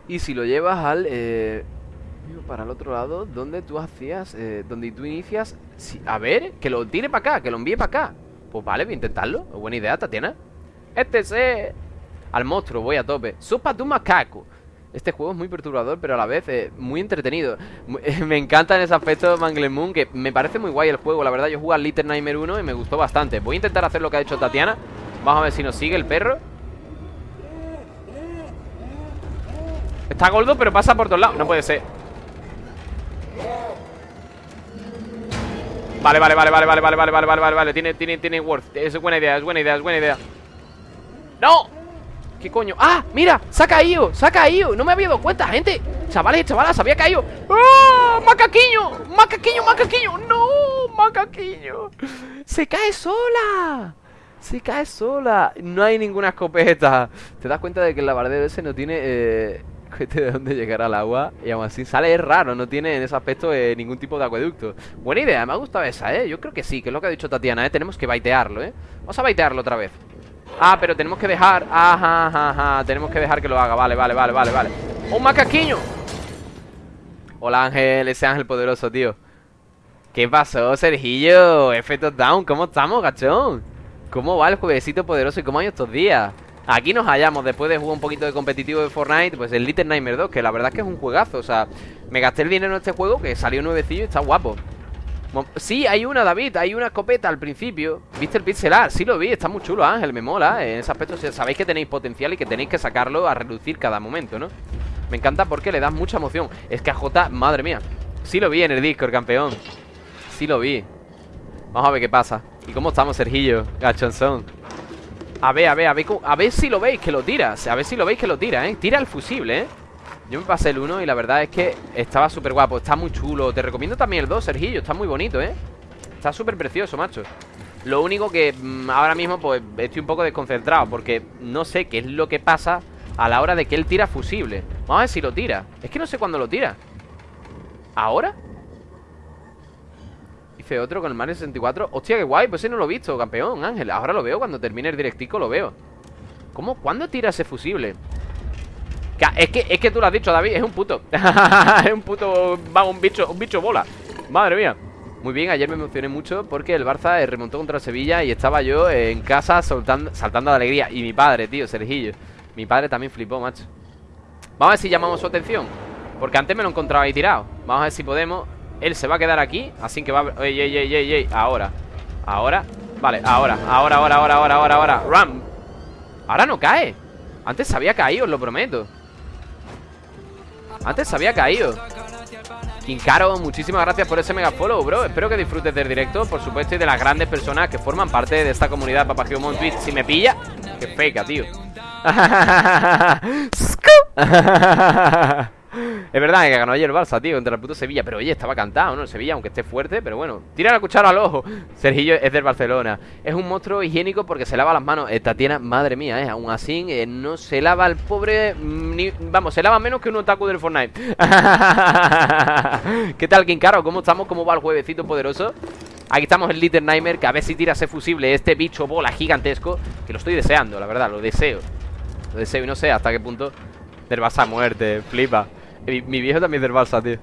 Y si lo llevas al... Eh, para el otro lado Donde tú hacías... Eh, donde tú inicias... a ver, que lo tire para acá Que lo envíe para acá. Pues vale, voy a intentarlo. Buena idea, Tatiana. Este es... Al monstruo, voy a tope. Supa tu macaco este juego es muy perturbador, pero a la vez eh, muy entretenido. *laughs* me encanta en ese aspecto Mangle Moon, que me parece muy guay el juego. La verdad, yo jugué al Little Nightmare 1 y me gustó bastante. Voy a intentar hacer lo que ha hecho Tatiana. Vamos a ver si nos sigue el perro. Está gordo, pero pasa por todos lados. No puede ser. Vale, vale, vale, vale, vale, vale, vale, vale, vale, vale, Tiene, tiene, tiene worth. Es buena idea, es buena idea, es buena idea. ¡No! ¿Qué coño? ¡Ah! ¡Mira! ¡Se ha caído! ¡Se ha caído! No me había dado cuenta, gente Chavales, chavalas, se había caído ¡Ah! ¡Macaquiño! ¡Macaquiño, macaquiño! ¡No! ¡Macaquiño! ¡Se cae sola! Se cae sola No hay ninguna escopeta Te das cuenta de que el lavardero ese no tiene... Eh, de dónde llegar al agua Y aún así sale es raro No tiene en ese aspecto eh, ningún tipo de acueducto Buena idea, me ha gustado esa, ¿eh? Yo creo que sí, que es lo que ha dicho Tatiana, ¿eh? Tenemos que baitearlo, ¿eh? Vamos a baitearlo otra vez Ah, pero tenemos que dejar. Ajá, ajá, ajá. Tenemos que dejar que lo haga. Vale, vale, vale, vale, vale. ¡Un macaquiño! Hola Ángel, ese Ángel poderoso, tío. ¿Qué pasó, Sergillo? Efectos down, ¿cómo estamos, gachón? ¿Cómo va el jueguecito poderoso y cómo hay estos días? Aquí nos hallamos después de jugar un poquito de competitivo de Fortnite Pues el Little Nightmare 2, que la verdad es que es un juegazo. O sea, me gasté el dinero en este juego que salió nuevecillo y está guapo Sí, hay una, David, hay una escopeta al principio ¿Viste el pixelar? Sí lo vi, está muy chulo, Ángel, me mola En ese aspecto sabéis que tenéis potencial y que tenéis que sacarlo a reducir cada momento, ¿no? Me encanta porque le das mucha emoción Es que a J, madre mía Sí lo vi en el Discord, campeón Sí lo vi Vamos a ver qué pasa ¿Y cómo estamos, Sergillo? Gachonzón A ver, a ver, a ver A ver si lo veis que lo tira A ver si lo veis que lo tira, ¿eh? Tira el fusible, ¿eh? Yo me pasé el 1 y la verdad es que estaba súper guapo Está muy chulo Te recomiendo también el 2, Sergillo Está muy bonito, ¿eh? Está súper precioso, macho Lo único que mmm, ahora mismo pues estoy un poco desconcentrado Porque no sé qué es lo que pasa a la hora de que él tira fusible Vamos a ver si lo tira Es que no sé cuándo lo tira ¿Ahora? Hice otro con el Mario 64 Hostia, qué guay, pues ese no lo he visto, campeón, Ángel Ahora lo veo, cuando termine el directico lo veo ¿Cómo? ¿Cuándo tira ese fusible? Es que, es que tú lo has dicho, David, es un puto. *laughs* Es un puto, vamos, un bicho, un bicho bola. Madre mía. Muy bien, ayer me emocioné mucho porque el Barça remontó contra Sevilla y estaba yo en casa saltando, saltando de alegría. Y mi padre, tío, Sergillo. Mi padre también flipó, macho. Vamos a ver si llamamos su atención Porque antes me lo encontraba ahí tirado. Vamos a ver si podemos. Él se va a quedar aquí Así que va. Ey, ey, ey, ey, ey Ahora. Ahora Vale, ahora Ahora, ahora, ahora, ahora, ahora, ahora. Ram. Ahora no cae. Antes se había caído, os lo prometo Antes se había caído. Kinkaro, muchísimas gracias por ese mega follow, bro. Espero que disfrutes del directo, por supuesto Y de las grandes personas que forman parte de esta comunidad Papagio Twitch Si me pilla, qué feca, tío *laughs* *laughs* es verdad que ganó ayer el Barça, tío, contra el puto Sevilla Pero oye, estaba cantado, ¿no? El Sevilla, aunque esté fuerte, pero bueno Tira la cuchara al ojo *laughs* Sergillo es del Barcelona Es un monstruo higiénico porque se lava las manos Esta Tatiana, madre mía, ¿eh? Aún así, eh, no se lava el pobre... Ni... Vamos, se lava menos que un otaku del Fortnite *laughs* ¿Qué tal, Kinkaro? ¿Cómo estamos? ¿Cómo va el juevecito poderoso? Aquí estamos el Little Nightmare Que a ver si tira ese fusible Este bicho bola gigantesco Que lo estoy deseando, la verdad, lo deseo Lo deseo y no sé hasta qué punto Del a muerte, flipa mi, viejo también del Barça, tío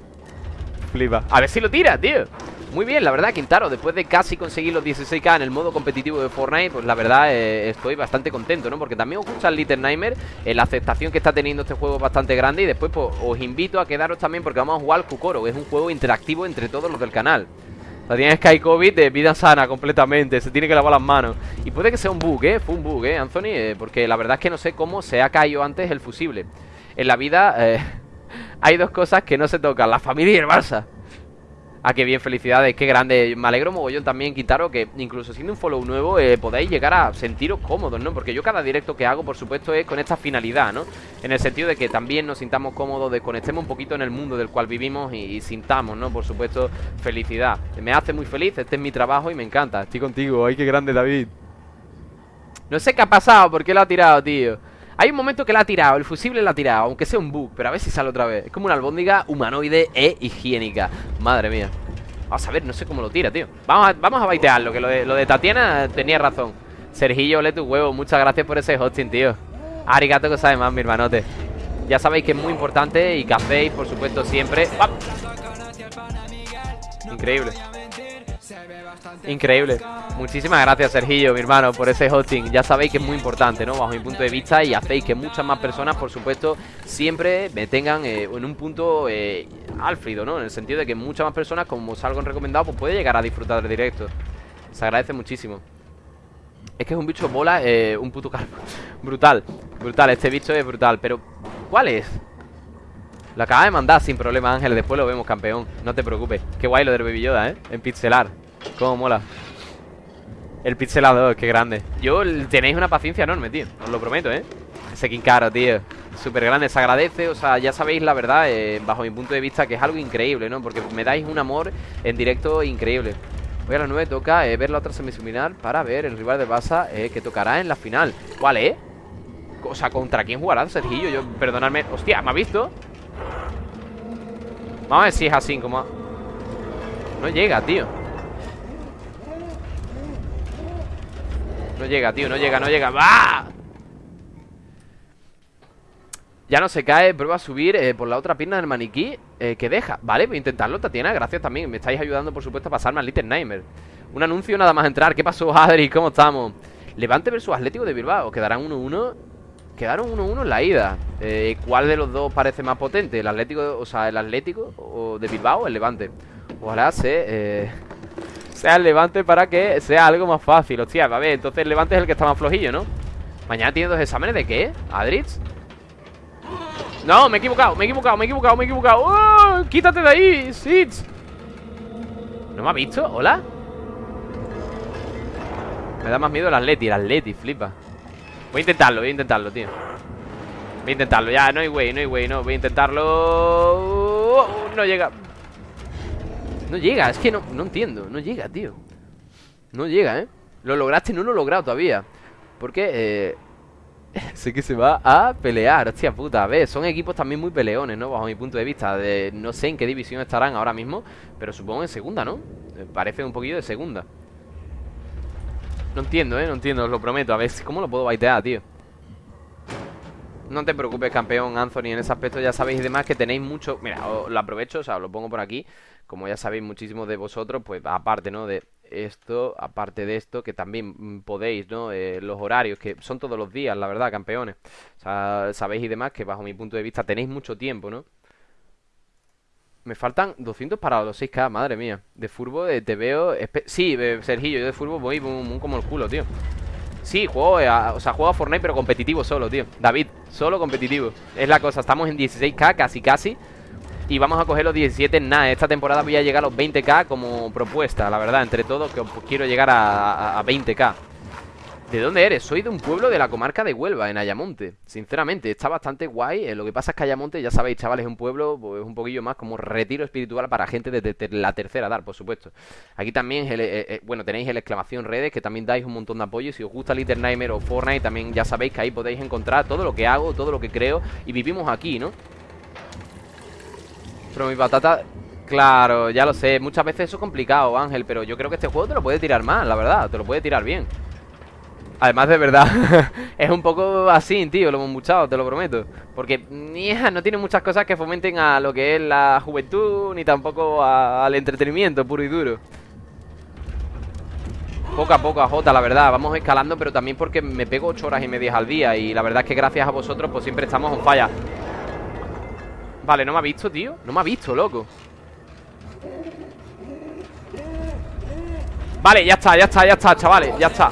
Flipa A ver si lo tira, tío muy bien, la verdad, Quintaro, después de casi conseguir los 16k en el modo competitivo de Fortnite Pues la verdad, eh, estoy bastante contento, ¿no? Porque también os gusta el Little Nightmare eh, La aceptación que está teniendo este juego es bastante grande Y después, pues, os invito a quedaros también porque vamos a jugar al Kukoro Es un juego interactivo entre todos los del canal la tiene Sky COVID de vida sana completamente Se tiene que lavar las manos Y puede que sea un bug, ¿eh? Fue un bug, ¿eh, Anthony? Eh, porque la verdad es que no sé cómo se ha caído antes el fusible En la vida hay dos cosas que no se tocan La familia y el Barça Ah, qué bien, felicidades, qué grande Me alegro mogollón también, Quintaro Que incluso siendo un follow nuevo eh, Podáis llegar a sentiros cómodos, ¿no? Porque yo cada directo que hago, por supuesto, es con esta finalidad, ¿no? En el sentido de que también nos sintamos cómodos Desconectemos un poquito en el mundo del cual vivimos y, y, sintamos, ¿no? Por supuesto, felicidad Me hace muy feliz, este es mi trabajo y me encanta Estoy contigo, ay, qué grande, David No sé qué ha pasado, ¿por qué lo ha tirado, tío? Hay un momento que la ha tirado, el fusible la ha tirado Aunque sea un bug, pero a ver si sale otra vez. Es como una albóndiga humanoide e higiénica. Madre mía. Vamos a ver, no sé cómo lo tira, tío. Vamos a, vamos a baitearlo, que lo de, Tatiana tenía razón. Sergillo, ole tu huevo Muchas gracias por ese hosting, tío. Arigato que sabe más, mi hermanote. Ya sabéis que es muy importante y que hacéis, por supuesto, siempre. Increíble Increíble. Muchísimas gracias Sergillo, mi hermano, por ese hosting. Ya sabéis que es muy importante, ¿no? Bajo mi punto de vista Y hacéis que muchas más personas, por supuesto Siempre me tengan eh, en un punto eh, ¿no? En el sentido de que muchas más personas, como salgo en recomendado Pues puede llegar a disfrutar del directo. Se agradece muchísimo. Es que es un bicho bola, eh, un puto calvo. *laughs* Brutal, brutal, este bicho es brutal. Pero, ¿cuál es? Lo acaba de mandar sin problema Ángel. Después lo vemos campeón, no te preocupes. Qué guay lo del Baby Yoda, ¿eh? En pixelar Cómo mola El pixelador, qué grande Yo tenéis una paciencia enorme, tío Os lo prometo, ¿eh? Ese Kinkaro, tío Súper grande, se agradece, o sea, ya sabéis la verdad eh, Bajo mi punto de vista que es algo increíble, ¿no? Porque me dais un amor en directo increíble Hoy a las 9 toca eh, ver la otra semifinal Para ver el rival de Barça eh, que tocará en la final ¿Cuál, eh? O sea, ¿contra quién jugarán, Sergillo? Yo, perdonadme Hostia, ¿me ha visto? Vamos a ver si es así como... No llega, tío No llega, tío, no llega, no llega ¡Va! Ya no se cae, prueba a subir eh, por la otra pierna del maniquí eh, que deja Vale, voy a intentarlo, Tatiana, gracias también Me estáis ayudando, por supuesto, a pasarme al Little Nightmare Un anuncio nada más entrar ¿Qué pasó, Adri? ¿Cómo estamos? Levante versus Atlético de Bilbao Quedarán 1-1 Quedaron 1-1 en la ida eh, ¿Cuál de los dos parece más potente? ¿El Atlético, o sea, el Atlético o de Bilbao o el Levante? Ojalá se... Sea el Levante para que sea algo más fácil Hostia, a ver, entonces el Levante es el que está más flojillo, ¿no? Mañana tiene dos exámenes ¿de qué? ¿Adritz? No, me he equivocado, me he equivocado, me he equivocado, me he equivocado ¡Oh! ¡Quítate de ahí, Sitz! ¿No me ha visto? ¿Hola? Me da más miedo el Atleti, el Atleti, flipa Voy a intentarlo, voy a intentarlo, tío Voy a intentarlo, ya, no hay way, no hay way, no Voy a intentarlo No llega No llega, es que no, no entiendo No llega, tío No llega, ¿eh? Lo lograste, no lo he logrado todavía Porque, eh *laughs* sé que se va a pelear, hostia puta A ver, son equipos también muy peleones, ¿no? Bajo mi punto de vista de, No sé en qué división estarán ahora mismo Pero supongo en segunda, ¿no? Eh, parece un poquillo de segunda No entiendo, ¿eh? No entiendo, os lo prometo A ver, ¿cómo lo puedo baitear, tío? No te preocupes, campeón Anthony En ese aspecto ya sabéis y demás que tenéis mucho Mira, os lo aprovecho, o sea, os lo pongo por aquí Como ya sabéis muchísimos de vosotros Pues aparte, ¿no? De esto, aparte de esto, que también podéis, ¿no? Eh, los horarios, que son todos los días, la verdad, campeones. O sea, sabéis y demás que bajo mi punto de vista tenéis mucho tiempo, ¿no? Me faltan 200 para los 6k, madre mía. De furbo eh, te veo... Sí, eh, Sergio, yo de furbo voy como el culo, tío. Sí, juego, o sea, juego a Fortnite pero competitivo solo, tío. David, solo competitivo. Es la cosa, estamos en 16k, casi, casi. Y vamos a coger los 17 nada. Esta temporada voy a llegar a los 20k como propuesta La verdad, entre todos que quiero llegar a, 20k ¿De dónde eres? Soy de un pueblo de la comarca de Huelva, en Ayamonte. Sinceramente, está bastante guay. Eh, Lo que pasa es que Ayamonte, ya sabéis, chavales, es un pueblo pues, un poquillo más como retiro espiritual para gente de, la tercera edad, por supuesto. Aquí también, eh, eh, bueno, tenéis el exclamación redes Que también dais un montón de apoyo. Si os gusta Little Nightmare o Fortnite También ya sabéis que ahí podéis encontrar todo lo que hago Todo lo que creo Y vivimos aquí, ¿no? Pero mi patata... Claro, ya lo sé. Muchas veces eso es complicado, Ángel Pero yo creo que este juego te lo puede tirar mal, la verdad Te lo puede tirar bien Además, de verdad, *laughs* es un poco así, tío, lo hemos muchado, te lo prometo. Porque no tiene muchas cosas que fomenten a lo que es la juventud, ni tampoco al entretenimiento puro y duro. Poco a poco a Jota, la verdad, vamos escalando, pero también porque me pego 8 horas y media al día. Y la verdad es que gracias a vosotros, pues siempre estamos en falla. Vale, no me ha visto, tío No me ha visto, loco Vale, ya está, ya está, ya está, chavales Ya está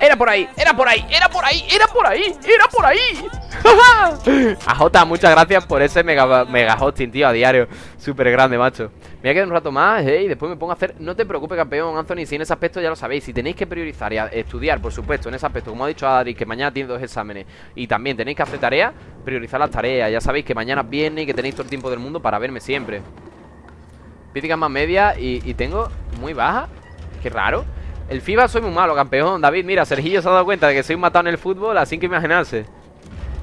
Era por ahí, era por ahí, era por ahí, era por ahí, era por ahí. AJ, muchas gracias por ese mega, mega hosting, tío, a diario. Súper grande, macho. Me voy a quedar un rato más, eh, y después me pongo a hacer No te preocupes, campeón, Anthony, si en ese aspecto ya lo sabéis Si tenéis que priorizar y estudiar, por supuesto, en ese aspecto Como ha dicho Adri, que mañana tiene dos exámenes Y también tenéis que hacer tareas, priorizar las tareas Ya sabéis que mañana viene y que tenéis todo el tiempo del mundo para verme siempre. Críticas más media y, y tengo muy baja Qué raro el FIBA soy muy malo, campeón. David, mira, Sergillo se ha dado cuenta de que soy un matado en el fútbol Así que imaginarse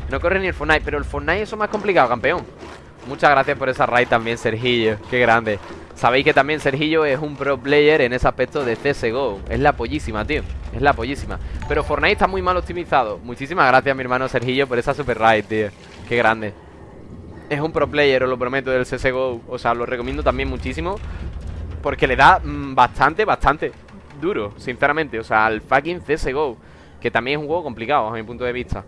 No corre ni el Fortnite, pero el Fortnite eso es más complicado, campeón. Muchas gracias por esa raid también, Sergillo. Qué grande. Sabéis que también Sergillo es un pro player en ese aspecto de CSGO Es la pollísima, tío. Es la pollísima. Pero Fortnite está muy mal optimizado. Muchísimas gracias, mi hermano Sergillo, por esa super raid, tío. Qué grande. Es un pro player, os lo prometo, del CSGO O sea, lo recomiendo también muchísimo Porque le da mm, bastante, bastante duro, sinceramente O sea, al fucking CSGO Que también es un juego complicado, a mi punto de vista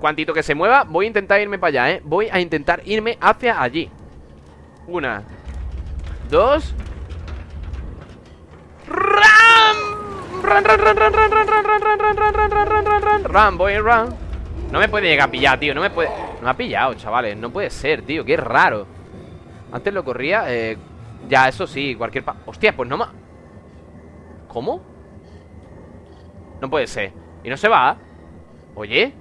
Cuantito que se mueva, voy a intentar irme para allá, ¿eh? Voy a intentar irme hacia allí Una Dos ¡Ram! ¡Ran, ran, ran, ran, ran, ran, ran, ran, ran, ran, ran, ran, ran, ran, ran, ran, voy, ran No me puede llegar a pillar, tío No me puede... No me ha pillado, chavales No puede ser, tío Qué raro Antes lo corría eh... Ya, eso sí Cualquier... Pa... Hostia, pues no me... ¿Cómo? No puede ser. ¿Y no se va? Oye.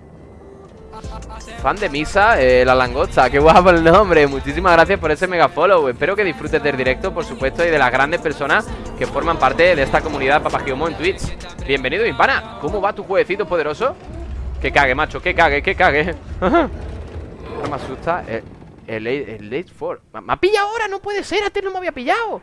Fan de misa, eh, la langosta. Qué guapo el nombre. Muchísimas gracias por ese mega follow. Espero que disfrutes del directo, por supuesto Y de las grandes personas que forman parte de esta comunidad Papagiomo en Twitch. Bienvenido, mi pana ¿Cómo va tu jueguecito poderoso? Que cague, macho, que cague, que cague. *laughs* No me asusta. Eh, El, el, Late 4 Me ha pillado ahora, no puede ser. Antes no me había pillado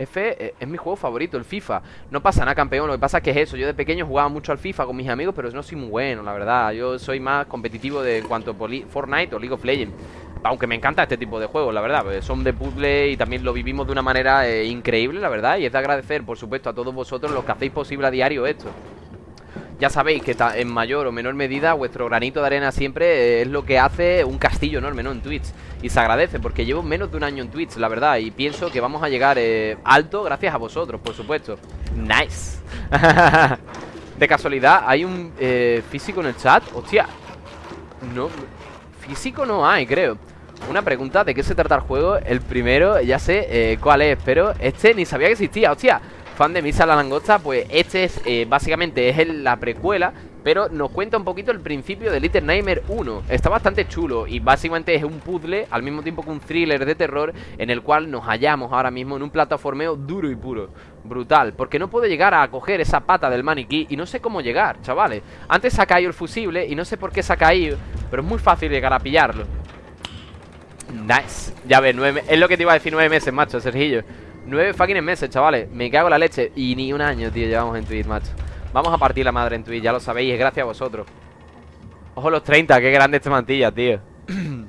F eh, es mi juego favorito, el FIFA. No pasa nada, campeón, lo que pasa es que es eso. Yo de pequeño jugaba mucho al FIFA con mis amigos Pero no soy muy bueno, la verdad. Yo soy más competitivo de en cuanto a Fortnite o League of Legends. Aunque me encanta este tipo de juegos, la verdad Son de puzzle y también lo vivimos de una manera eh, increíble, la verdad. Y es de agradecer, por supuesto, a todos vosotros Los que hacéis posible a diario esto ya sabéis que en mayor o menor medida vuestro granito de arena siempre es lo que hace un castillo enorme, ¿no? En Twitch. Y se agradece porque llevo menos de un año en Twitch, la verdad. Y pienso que vamos a llegar eh, alto gracias a vosotros, por supuesto. Nice. *laughs* de casualidad, ¿hay un eh, físico en el chat? Hostia. No, físico no hay, creo. Una pregunta, ¿de qué se trata el juego? El primero, ya sé eh, cuál es, pero este ni sabía que existía, hostia fan de Misa la Langosta, pues este es eh, básicamente es la precuela, pero nos cuenta un poquito el principio de Little Nightmare 1. Está bastante chulo y básicamente es un puzzle al mismo tiempo que un thriller de terror en el cual nos hallamos ahora mismo en un plataformeo duro y puro. Brutal, porque no puedo llegar a coger esa pata del maniquí y no sé cómo llegar, chavales. Antes se ha caído el fusible y no sé por qué se ha caído, pero es muy fácil llegar a pillarlo. Nice. Ya ves, nueve, es lo que te iba a decir nueve meses, macho, Sergillo. Nueve fucking meses, chavales. Me cago en la leche. Y ni un año, tío, llevamos en Twitch, macho. Vamos a partir la madre en Twitch, ya lo sabéis Es gracias a vosotros. Ojo los 30, qué grande este mantilla, tío. *coughs*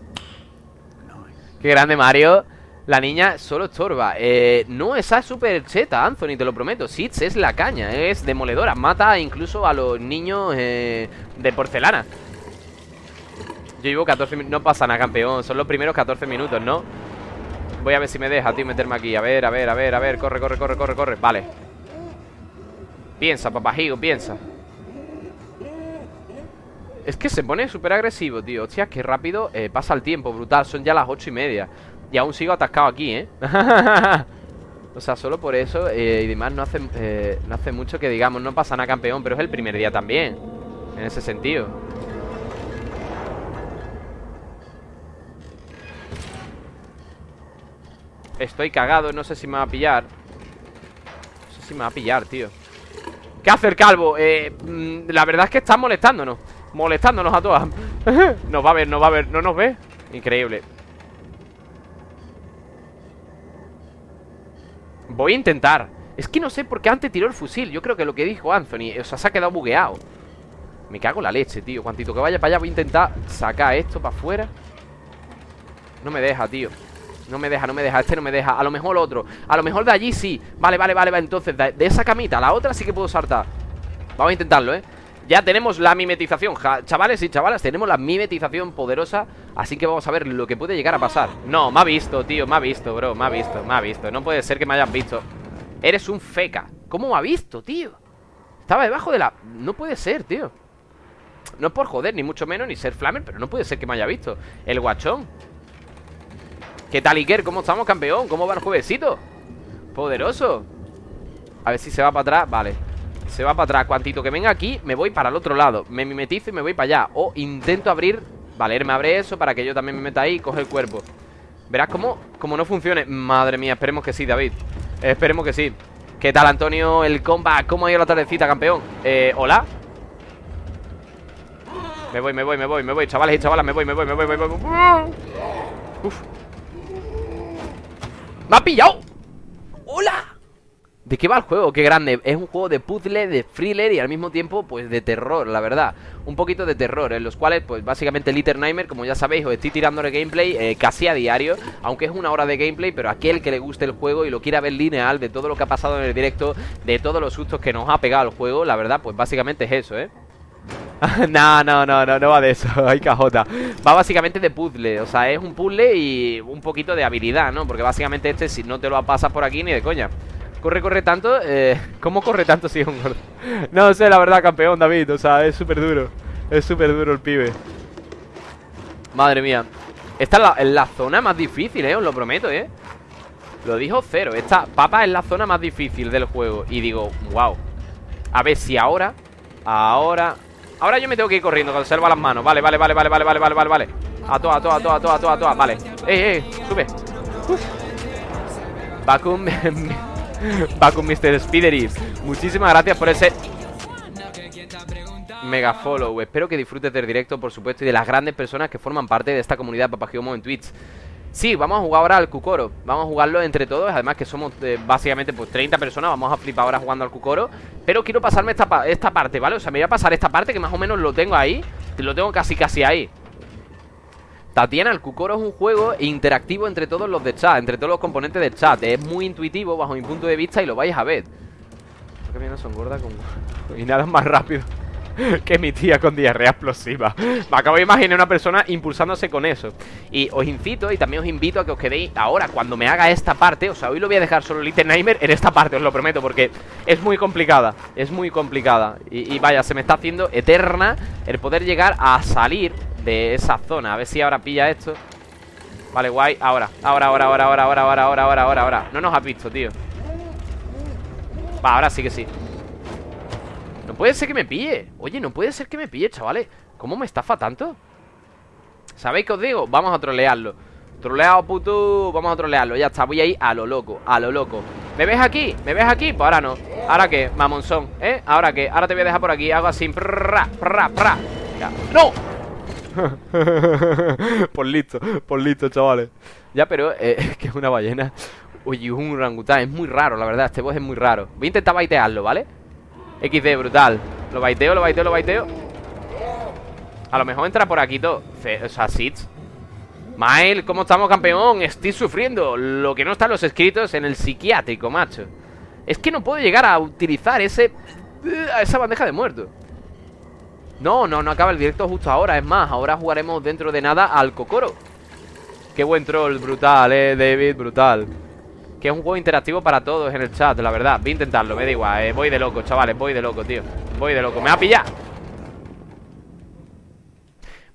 Qué grande Mario. La niña solo estorba. Eh, No, esa es súper cheta, Anthony, te lo prometo. Sitz es la caña, es demoledora. Mata incluso a los niños eh, de porcelana. Yo llevo 14 minutos No pasa nada, campeón. Son los primeros 14 minutos, ¿no? Voy a ver si me deja, tío, meterme aquí. A ver, a ver, a ver, a ver. Corre, corre, corre, corre, corre. Vale. Piensa, papajigo, piensa. Es que se pone súper agresivo, tío. Hostia, qué rápido eh, pasa el tiempo Brutal, son ya las ocho y media. Y aún sigo atascado aquí, ¿eh? *laughs* o sea, solo por eso eh, Y demás no hace, eh, no hace mucho que digamos No pasa nada campeón, pero es el primer día también En ese sentido Estoy cagado, no sé si me va a pillar. No sé si me va a pillar, tío. ¿Qué hace el calvo? Eh, mm, la verdad es que está molestándonos. Molestándonos a todas. *laughs* Nos va a ver, nos va a ver, no nos ve. Increíble. Voy a intentar. Es que no sé por qué antes tiró el fusil. Yo creo que lo que dijo Anthony O sea, se ha quedado bugueado. Me cago en la leche, tío. Cuantito que vaya para allá voy a intentar sacar esto para afuera. No me deja, tío no me deja, no me deja, este no me deja. A lo mejor otro, a lo mejor de allí sí. Vale, vale, vale, vale, entonces de, esa camita a la otra sí que puedo saltar. Vamos a intentarlo, ¿eh? Ya tenemos la mimetización, chavales y chavalas Tenemos la mimetización poderosa Así que vamos a ver lo que puede llegar a pasar. No, me ha visto, tío, me ha visto, bro Me ha visto, me ha visto, no puede ser que me hayan visto. Eres un feca. ¿Cómo me ha visto, tío? Estaba debajo de la... No puede ser, tío. No es por joder, ni mucho menos, ni ser flamer Pero no puede ser que me haya visto. El guachón ¿Qué tal Iker? ¿Cómo estamos, campeón? ¿Cómo va el juevesito? Poderoso. A ver si se va para atrás. Vale. Se va para atrás. Cuantito que venga aquí Me voy para el otro lado. Me mimetizo y me voy para allá. O intento abrir. Vale, él me abre eso Para que yo también me meta ahí Y coge el cuerpo. Verás cómo, cómo no funcione. Madre mía, esperemos que sí, David. Esperemos que sí. ¿Qué tal, Antonio? El combat ¿Cómo ha ido la tardecita, campeón? Eh, ¿hola? Me voy, me voy, me voy, me voy. Chavales y chavalas, me voy, me voy, me voy, me voy. Uf ¡Me ha pillado! ¡Hola! ¿De qué va el juego? ¡Qué grande! Es un juego de puzzle, de thriller y al mismo tiempo, pues, de terror, la verdad Un poquito de terror, en los cuales, pues, básicamente Little Nightmare, como ya sabéis, os estoy tirando el gameplay eh, casi a diario Aunque es una hora de gameplay, pero aquel que le guste el juego y lo quiera ver lineal De todo lo que ha pasado en el directo, de todos los sustos que nos ha pegado el juego La verdad, pues, básicamente es eso, ¿eh? *laughs* no, no, no, no, no va de eso, *laughs* hay cajota Va básicamente de puzzle, o sea, es un puzzle y un poquito de habilidad, ¿no? Porque básicamente este si no te lo pasas por aquí ni de coña. Corre, corre tanto, eh, *laughs* ¿cómo corre tanto si es un gordo? No sé, la verdad, campeón, David, o sea, es súper duro Es súper duro el pibe. Madre mía. Esta es la, zona más difícil, eh, os lo prometo, eh. Lo dijo cero, esta papa es la zona más difícil del juego. Y digo, wow A ver si ahora Ahora Ahora yo me tengo que ir corriendo conserva las manos. Vale, vale, vale, vale, vale, vale, vale, vale, vale A toa, a toa, a toa, a toa, a toa, a toa. Vale. Eh, eh, sube. Vacuum Vacuum Mr. Spidery. Muchísimas gracias por ese Mega follow. Espero que disfrutes del directo, por supuesto Y de las grandes personas que forman parte de esta comunidad Papagiomo en Twitch Sí, vamos a jugar ahora al Cucoro. Vamos a jugarlo entre todos Además que somos eh, básicamente pues 30 personas Vamos a flipar ahora jugando al Cucoro. Pero quiero pasarme esta, esta parte, ¿vale? O sea, me voy a pasar esta parte que más o menos lo tengo ahí Lo tengo casi casi ahí. Tatiana, el Cucoro es un juego interactivo entre todos los de chat Entre todos los componentes del chat. Es muy intuitivo bajo mi punto de vista y lo vais a ver. Creo que son gordas con... *laughs* Y nada más rápido *laughs* que mi tía con diarrea explosiva. Me acabo de imaginar una persona impulsándose con eso. Y os incito y también os invito a que os quedéis ahora, cuando me haga esta parte. O sea, hoy lo voy a dejar solo Little Nightmare en esta parte, os lo prometo, porque es muy complicada. Es muy complicada. Y, vaya, se me está haciendo eterna el poder llegar a salir de esa zona. A ver si ahora pilla esto. Vale, guay. Ahora, ahora, ahora, ahora, ahora, ahora, ahora, ahora, ahora, ahora, ahora. No nos has visto, tío. Va, ahora sí que sí. Puede ser que me pille Oye, no puede ser que me pille, chavales ¿Cómo me estafa tanto? ¿Sabéis qué os digo? Vamos a trolearlo Troleado, puto Vamos a trolearlo Ya está, voy a ir a lo loco A lo loco ¿Me ves aquí? ¿Me ves aquí? Pues ahora no ¿Ahora qué? Mamonzón ¿Eh? ¿Ahora qué? Ahora te voy a dejar por aquí Hago así Prrra, prrra, prrra ¡No! *laughs* por listo, por listo, chavales Ya, pero eh, *laughs* es que es una ballena Oye, un orangután Es muy raro, la verdad Este boss es muy raro Voy a intentar baitearlo, ¿vale? XD, brutal. Lo baiteo, lo baiteo, lo baiteo. A lo mejor entra por aquí todo. O sea, Sits Mael, ¿cómo estamos, campeón? Estoy sufriendo Lo que no están los escritos en el psiquiátrico, macho. Es que no puedo llegar a utilizar ese... Esa bandeja de muerto. No, no, no acaba el directo justo ahora. Es más, ahora jugaremos dentro de nada al Kokoro. Qué buen troll, brutal, eh, David, brutal que es un juego interactivo para todos en el chat, la verdad. Voy a intentarlo, me da igual, eh. voy de loco, chavales Voy de loco, tío, voy de loco, me va a pillar.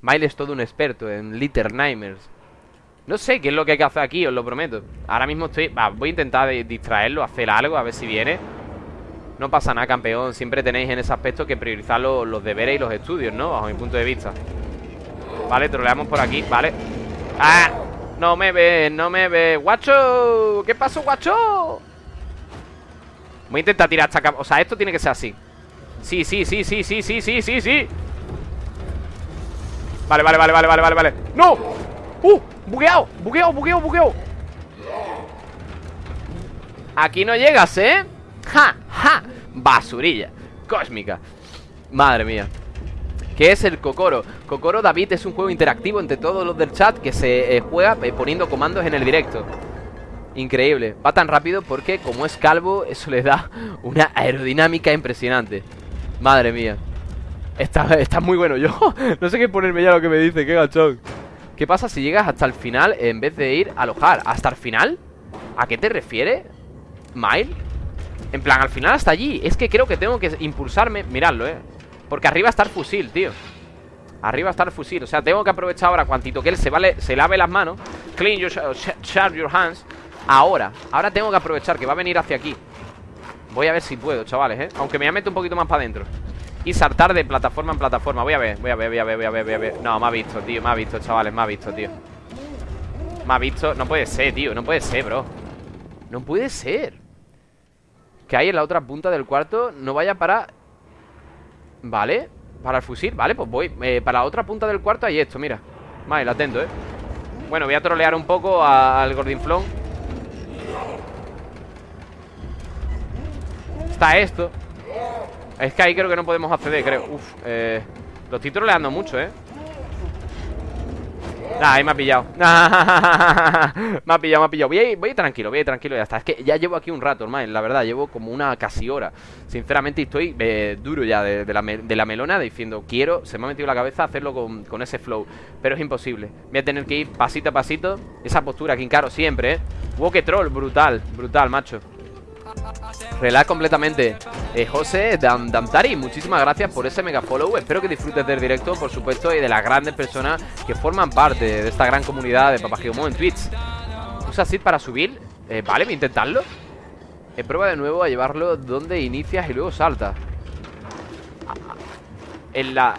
Miley es todo un experto en Little Nightmares. No sé qué es lo que hay que hacer aquí, os lo prometo. Ahora mismo estoy, voy a intentar distraerlo Hacer algo, a ver si viene. No pasa nada, campeón Siempre tenéis en ese aspecto que priorizar los, deberes y los estudios, ¿no? Bajo mi punto de vista. Vale, troleamos por aquí, vale. ¡Ah! No me ve, no me ve ¡Guacho! ¿Qué pasó, guacho? Voy a intentar tirar esta cama O sea, esto tiene que ser así Sí, sí, sí, sí, sí, sí, sí, sí, sí Vale, vale, vale, vale, vale, vale ¡No! ¡Uh! Bugueado, bugueado, bugueado, bugueado Aquí no llegas, ¿eh? ¡Ja! ¡Ja! Basurilla Cósmica Madre mía ¿Qué es el Kokoro? Kokoro David es un juego interactivo entre todos los del chat que se eh, juega eh, poniendo comandos en el directo. Increíble. Va tan rápido porque como es calvo, eso le da una aerodinámica impresionante. Madre mía. Está, está muy bueno. Yo *laughs* no sé qué ponerme ya lo que me dice, qué gachón. ¿Qué pasa si llegas hasta el final en vez de ir a alojar? ¿Hasta el final? ¿A qué te refieres? ¿Mile? En plan, al final hasta allí Es que creo que tengo que impulsarme Miradlo, eh porque arriba está el fusil, tío. Arriba está el fusil. O sea, tengo que aprovechar ahora Cuantito que él se, vale, se lave las manos. Clean your, charge your hands. Ahora Ahora tengo que aprovechar Que va a venir hacia aquí. Voy a ver si puedo, chavales, ¿eh? Aunque me voy a meter un poquito más para adentro Y saltar de plataforma en plataforma. Voy a ver, voy a ver, voy a ver, voy a ver, voy a ver. No, me ha visto, tío Me ha visto, chavales Me ha visto, tío. Me ha visto No puede ser, tío No puede ser, bro. No puede ser. Que hay en la otra punta del cuarto No vaya para Vale, para el fusil, vale, pues voy eh, Para la otra punta del cuarto hay esto, mira. Vale, atento, eh. Bueno, voy a trolear un poco al gordinflón Está esto. Es que ahí creo que no podemos acceder, creo. Uf, eh Lo estoy troleando mucho, eh Ah, ahí me ha pillado. *laughs* Me ha pillado, me ha pillado. Voy a, voy tranquilo, voy a ir tranquilo ya está. Es que ya llevo aquí un rato, hermano La verdad, llevo como una casi hora. Sinceramente estoy eh, duro ya de, la, de, la, melona Diciendo, quiero, se me ha metido la cabeza Hacerlo con, con, ese flow Pero es imposible. Voy a tener que ir pasito a pasito. Esa postura, Kinkaro, siempre, eh Wow, troll, brutal, brutal, macho Relax completamente. Eh, José Damtari, muchísimas gracias por ese mega follow. Espero que disfrutes del directo, por supuesto Y de las grandes personas que forman parte De esta gran comunidad de Papagiomo en Twitch. ¿Usa Sid para subir? Eh, vale, intentarlo. Eh, Prueba de nuevo a llevarlo donde inicias y luego saltas En la...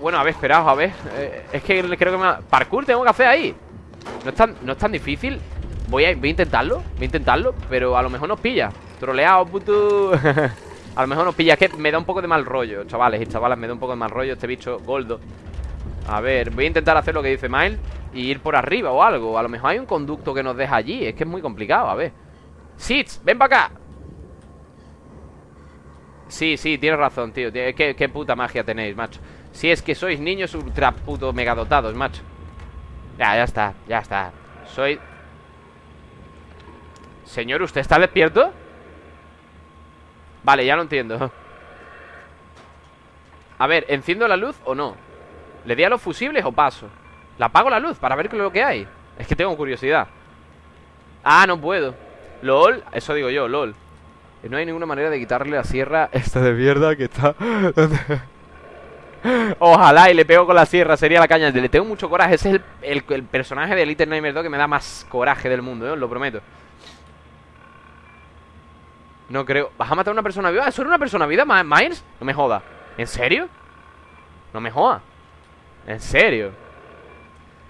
Bueno, a ver, esperaos, a ver. Eh, Es que creo que me... Parkour tengo que hacer ahí. No es tan, no es tan difícil Voy a, intentarlo, voy a intentarlo Pero a lo mejor nos pilla. Troleado, puto *laughs* A lo mejor nos pilla, es que me da un poco de mal rollo Chavales y chavalas, me da un poco de mal rollo Este bicho goldo A ver, voy a intentar hacer lo que dice Mile Y ir por arriba o algo. A lo mejor hay un conducto que nos deja allí. Es que es muy complicado, a ver. Sits, ven para acá. Sí, sí, tienes razón, tío. ¿Qué, qué puta magia tenéis, macho. Si es que sois niños ultra puto megadotados, macho. Ya, ya está, ya está. Soy Señor, ¿usted está despierto? Vale, ya lo entiendo A ver, ¿enciendo la luz o no? ¿Le di a los fusibles o paso? ¿La apago la luz para ver lo que hay? Es que tengo curiosidad Ah, no puedo LOL, eso digo yo, LOL No hay ninguna manera de quitarle la sierra Esta de mierda que está *laughs* Ojalá y le pego con la sierra Sería la caña, le tengo mucho coraje Ese es el, personaje de Little Nightmares 2 Que me da más coraje del mundo, ¿eh? os lo prometo No creo ¿Vas a matar a una persona viva? ¿Eso era una persona viva, Miles? No me joda ¿En serio? No me joda ¿En serio?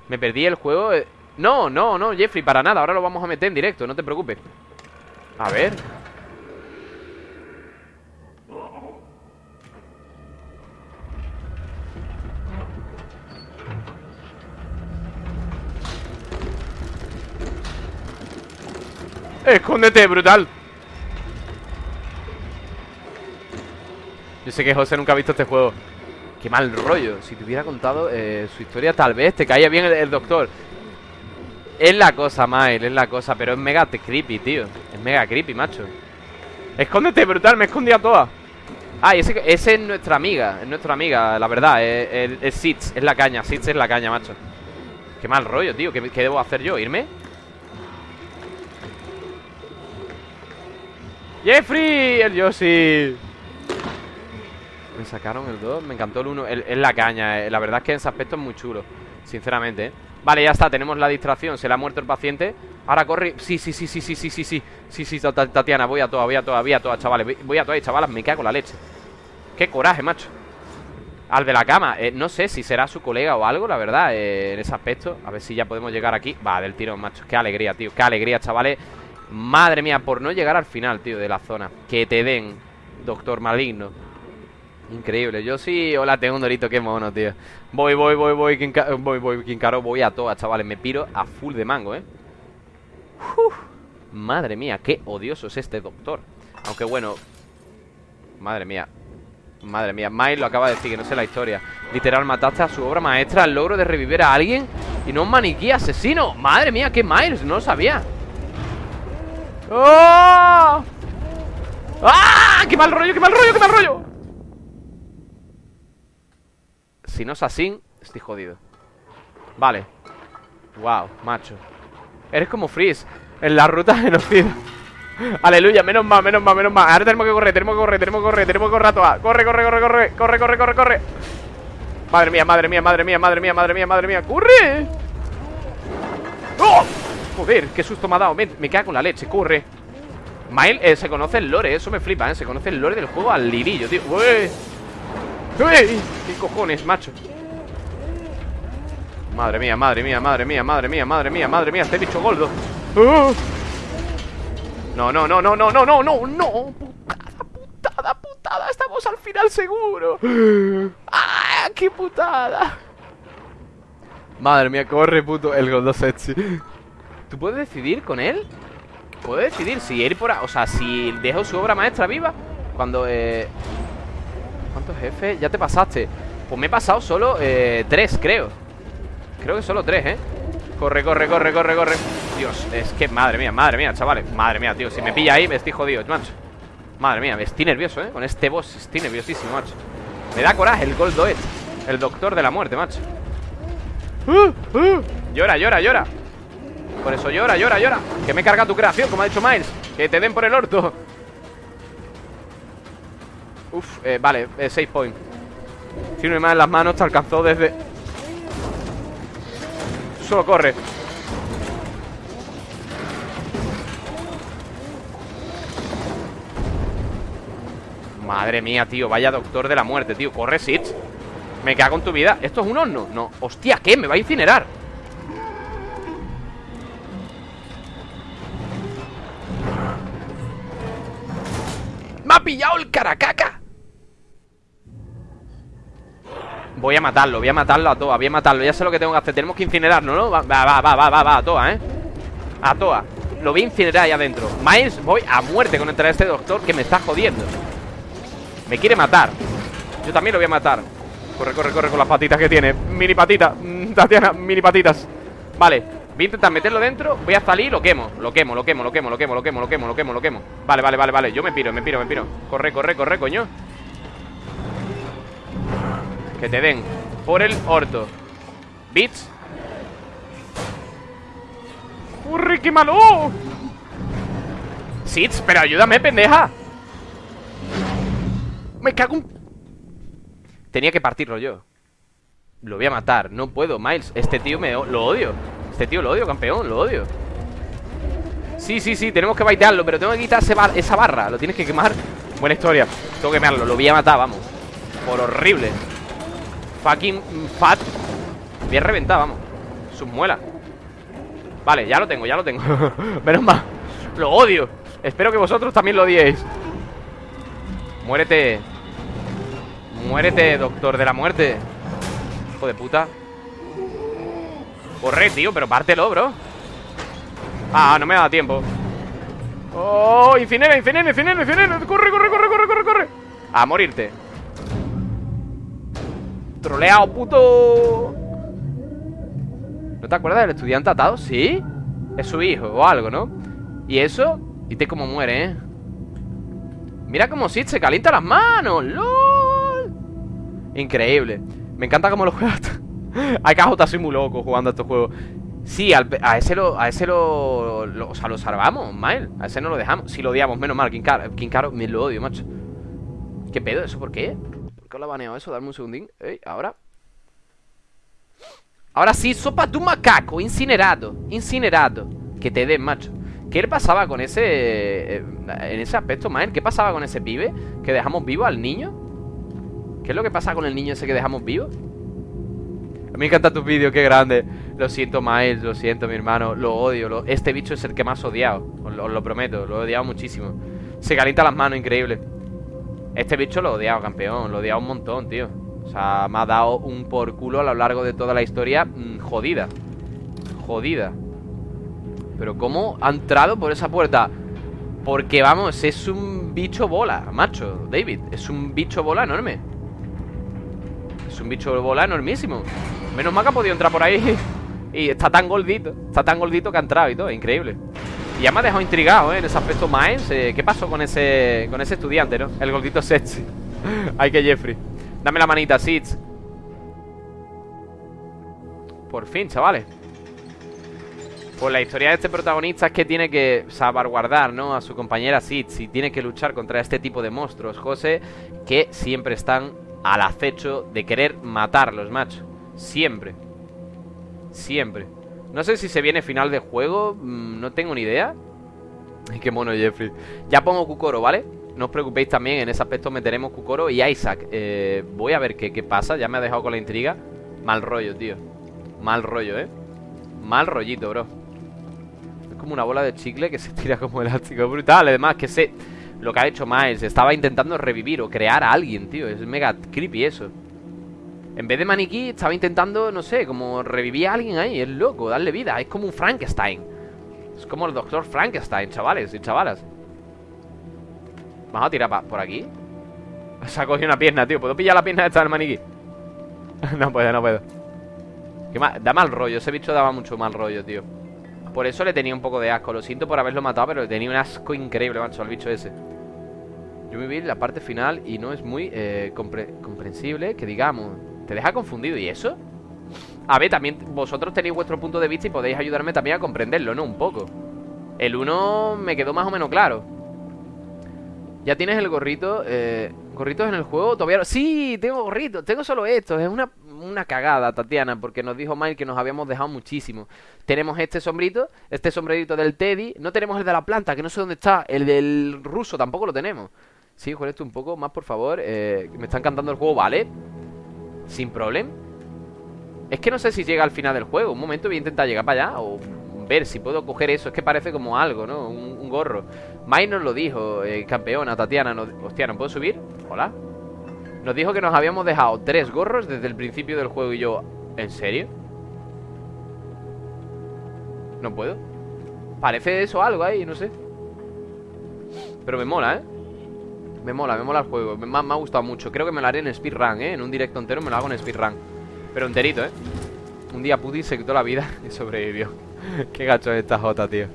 Me perdí el juego eh. No, no, no, Jeffrey, para nada Ahora lo vamos a meter en directo, no te preocupes A ver Escóndete, brutal Yo sé que José nunca ha visto este juego. Qué mal rollo. Si te hubiera contado eh, su historia tal vez te caía bien el, doctor. Es la cosa, Mile, es la cosa Pero es mega creepy, tío. Es mega creepy, macho. Escóndete, brutal, me escondí a todas. Ah, ese, ese, es nuestra amiga Es nuestra amiga, la verdad Es, es, Sitz, es la caña, Sitz es la caña, macho. Qué mal rollo, tío ¿Qué, qué debo hacer yo? ¿Irme? Jeffrey, el Yoshi Me sacaron el 2 Me encantó el 1 Es la caña eh. La verdad es que en ese aspecto es muy chulo Sinceramente, ¿eh? Vale, ya está Tenemos la distracción Se le ha muerto el paciente. Ahora corre Sí, sí, sí, sí, sí, sí, sí Sí, sí, sí, Tatiana Voy a toa, voy a toa Voy a toa, chavales. Voy a toa y chavalas Me cago en la leche. Qué coraje, macho. Al de la cama eh, No sé si será su colega o algo La verdad En ese aspecto. A ver si ya podemos llegar aquí. Va, del tirón, macho. Qué alegría, tío Qué alegría, chavales. Madre mía, por no llegar al final, tío, de la zona. Que te den, doctor maligno Increíble, yo sí, hola, tengo un dorito, qué mono, tío. Voy, voy, voy, voy, voy, voy, caro, voy a todas, chavales. Me piro a full de mango, eh Madre mía, qué odioso es este doctor. Aunque bueno Madre mía Madre mía, Miles lo acaba de decir, que no sé la historia. Literal, mataste a su obra maestra El logro de revivir a alguien Y no un maniquí asesino. Madre mía, qué Miles, no lo sabía. ¡Oh! ¡Ah! ¡Qué mal rollo, qué mal rollo, qué mal rollo! Si no es así, estoy jodido. Vale. Wow, macho. Eres como Freeze En la ruta genocida *laughs* Aleluya, menos mal, menos mal, menos mal. Ahora tenemos que correr, tenemos que correr, tenemos que correr Tenemos que correr a todas Corre, corre, corre, corre Corre, corre, corre, corre. Madre mía, madre mía, madre mía, madre mía, madre mía, madre mía. ¡Corre! ¡Oh! Joder, qué susto me ha dado. Me, me cago con la leche, corre. Mile, eh, se conoce el lore, eso me flipa, ¿eh? Se conoce el lore del juego al lirillo, tío. ¡Uy! ¡Uy! ¿Qué cojones, macho? Madre mía, madre mía, madre mía, madre mía, madre mía, madre mía Este bicho goldo ¡Uh! No, no, no, no, no, no, no, no, no Putada, putada, putada Estamos al final seguro ¡Ah, qué putada! Madre mía, corre, puto El goldo sexy ¿Tú puedes decidir con él? Puedo decidir si ir por... O sea, si dejo su obra maestra viva Cuando... Eh... ¿Cuántos jefes? Ya te pasaste Pues me he pasado solo eh, tres, creo Creo que solo tres, ¿eh? Corre, corre, corre, corre, corre Dios, es que madre mía, madre mía, chavales Madre mía, tío, si me pilla ahí me estoy jodido, macho Madre mía, me estoy nervioso, ¿eh? Con este boss estoy nerviosísimo, macho Me da coraje el Gold El doctor de la muerte, macho ¡Uh! ¡Uh! Llora, llora, llora por eso llora, llora, llora Que me carga tu creación, como ha dicho Miles Que te den por el orto Uf, eh, vale, eh, 6 points. Tiene más en las manos, te alcanzó desde Solo corre. Madre mía, tío, vaya doctor de la muerte, tío. Corre, Sitch. Me cago en tu vida. ¿Esto es un horno? No, hostia, ¿qué? Me va a incinerar. ¡Me ha pillado el caracaca! Voy a matarlo, voy a matarlo a toa Voy a matarlo, ya sé lo que tengo que hacer. Tenemos que incinerarlo, ¿no? Va, va, va, va, va, va, a toa, ¿eh? A toa. Lo voy a incinerar ahí adentro. Miles, voy a muerte con entrar a este doctor Que me está jodiendo. Me quiere matar. Yo también lo voy a matar. Corre, corre, corre con las patitas que tiene. Mini patita, mm, Tatiana, mini patitas. Vale Voy a intentar meterlo dentro. Voy a salir lo quemo Lo quemo, lo quemo, lo quemo, lo quemo, lo quemo, lo quemo, lo quemo, lo quemo. Vale, vale, vale, vale. Yo me piro, me piro, me piro. Corre, corre, corre, coño Que te den por el orto. Bits ¡Corre, qué malo! Sits, pero ayúdame, pendeja. Me cago en... Tenía que partirlo yo. Lo voy a matar, no puedo, Miles. Este tío me... lo odio. Este tío lo odio, campeón, lo odio. Sí, sí, sí, tenemos que baitearlo Pero tengo que quitar esa barra, lo tienes que quemar. Buena historia, tengo que quemarlo, lo voy a matar, vamos. Por horrible Fucking fat. Bien reventado, vamos. Sus muelas. Vale, ya lo tengo, ya lo tengo. *laughs* Menos mal. Lo odio. Espero que vosotros también lo odiéis. Muérete. Muérete, doctor de la muerte. Hijo de puta. Corre, tío, pero pártelo, bro. Ah, no me da tiempo. Oh, incinera, incinera, incinera, incinera Corre, corre, corre, corre, corre, corre A morirte Troleado, puto ¿No te acuerdas del estudiante atado? ¿Sí? Es su hijo o algo, ¿no? ¿Y eso? Y te como muere, ¿eh? Mira cómo Sid se calienta las manos ¡Lol! Increíble Me encanta cómo lo juegas está soy muy loco jugando a estos juegos Sí, a ese lo, a ese lo, O sea, lo salvamos, Mael A ese no lo dejamos Si lo odiamos, menos mal King Caro, me lo odio, macho ¿Qué pedo? ¿Eso por qué? ¿Por qué lo ha baneado eso? Dame un segundín Ey, ahora Ahora sí, sopa de un macaco, incinerado Incinerado Que te den, macho ¿Qué pasaba con ese... Eh, en ese aspecto, Mael? ¿Qué pasaba con ese pibe? ¿Que dejamos vivo al niño? ¿Qué es lo que pasa con el niño ese que dejamos vivo? A mí me encanta tu vídeo, qué grande Lo siento, Miles, lo siento, mi hermano Lo odio, este bicho es el que más odiado os, lo prometo, lo he odiado muchísimo Se calienta las manos, increíble Este bicho lo he odiado, campeón Lo he odiado un montón, tío. O sea, me ha dado un por culo a lo largo de toda la historia mm, Jodida. Jodida. Pero ¿cómo ha entrado por esa puerta? Porque, vamos, es un bicho bola, macho David, es un bicho bola enorme. Es un bicho bola enormísimo. Menos mal que ha podido entrar por ahí *laughs* Y está tan gordito Está tan gordito que ha entrado y todo, increíble y ya me ha dejado intrigado, ¿eh? En ese aspecto eh, ¿Qué pasó con ese, con ese estudiante, no? El gordito sexy *laughs* Ay, que Jeffrey. Dame la manita, Sitz. Por fin, chavales. Pues la historia de este protagonista es que tiene que salvaguardar, ¿no? A su compañera Sitz Y tiene que luchar contra este tipo de monstruos, José Que siempre están al acecho de querer matarlos, macho. Siempre. Siempre No sé si se viene final de juego mm, No tengo ni idea. Qué mono Jeffrey. Ya pongo Kukoro, ¿vale? No os preocupéis también, en ese aspecto meteremos Kukoro y Isaac. Eh, Voy a ver qué, qué pasa, ya me ha dejado con la intriga. Mal rollo, tío. Mal rollo, ¿eh? Mal rollito, bro. Es como una bola de chicle que se tira como elástico. Brutal, además que sé Lo que ha hecho Miles, estaba intentando revivir o crear a alguien, tío. Es mega creepy eso En vez de maniquí, estaba intentando, no sé Como revivir a alguien ahí, es loco Darle vida, es como un Frankenstein. Es como el doctor Frankenstein, chavales y chavalas. Vamos a tirar por aquí. *laughs* Se ha cogido una pierna, tío. ¿Puedo pillar la pierna esta del maniquí? *laughs* no puedo, no puedo. Da mal rollo, ese bicho daba mucho mal rollo, tío. Por eso le tenía un poco de asco. Lo siento por haberlo matado, pero le tenía un asco increíble, macho Al bicho ese. Yo me vi la parte final y no es muy eh, comprensible Que digamos Te deja confundido, ¿y eso? A ver, también vosotros tenéis vuestro punto de vista Y podéis ayudarme también a comprenderlo, ¿no? Un poco. El uno me quedó más o menos claro. Ya tienes el gorrito eh, ¿Gorritos en el juego? Todavía Sí, tengo gorritos Tengo solo esto Es una, una cagada, Tatiana Porque nos dijo Mike que nos habíamos dejado muchísimo. Tenemos este sombrito Este sombrerito del Teddy. No tenemos el de la planta Que no sé dónde está. El del ruso Tampoco lo tenemos. Sí, juega esto un poco más, por favor. Eh, Me están cantando el juego ¿Vale? Sin problema Es que no sé si llega al final del juego Un momento voy a intentar llegar para allá O ver si puedo coger eso. Es que parece como algo, ¿no? Un, gorro. Mike nos lo dijo, eh, campeona, Tatiana. Hostia, ¿no puedo subir? Hola. Nos dijo que nos habíamos dejado tres gorros desde el principio del juego y yo... ¿En serio? No puedo. Parece eso algo ahí, no sé. Pero me mola, ¿eh? Me mola, me mola el juego. Me, me, ha gustado mucho. Creo que me lo haré en speedrun, ¿eh? En un directo entero me lo hago en speedrun. Pero enterito, ¿eh? Un día Putin se quitó la vida *laughs* y sobrevivió. *laughs* Qué gacho es esta jota, tío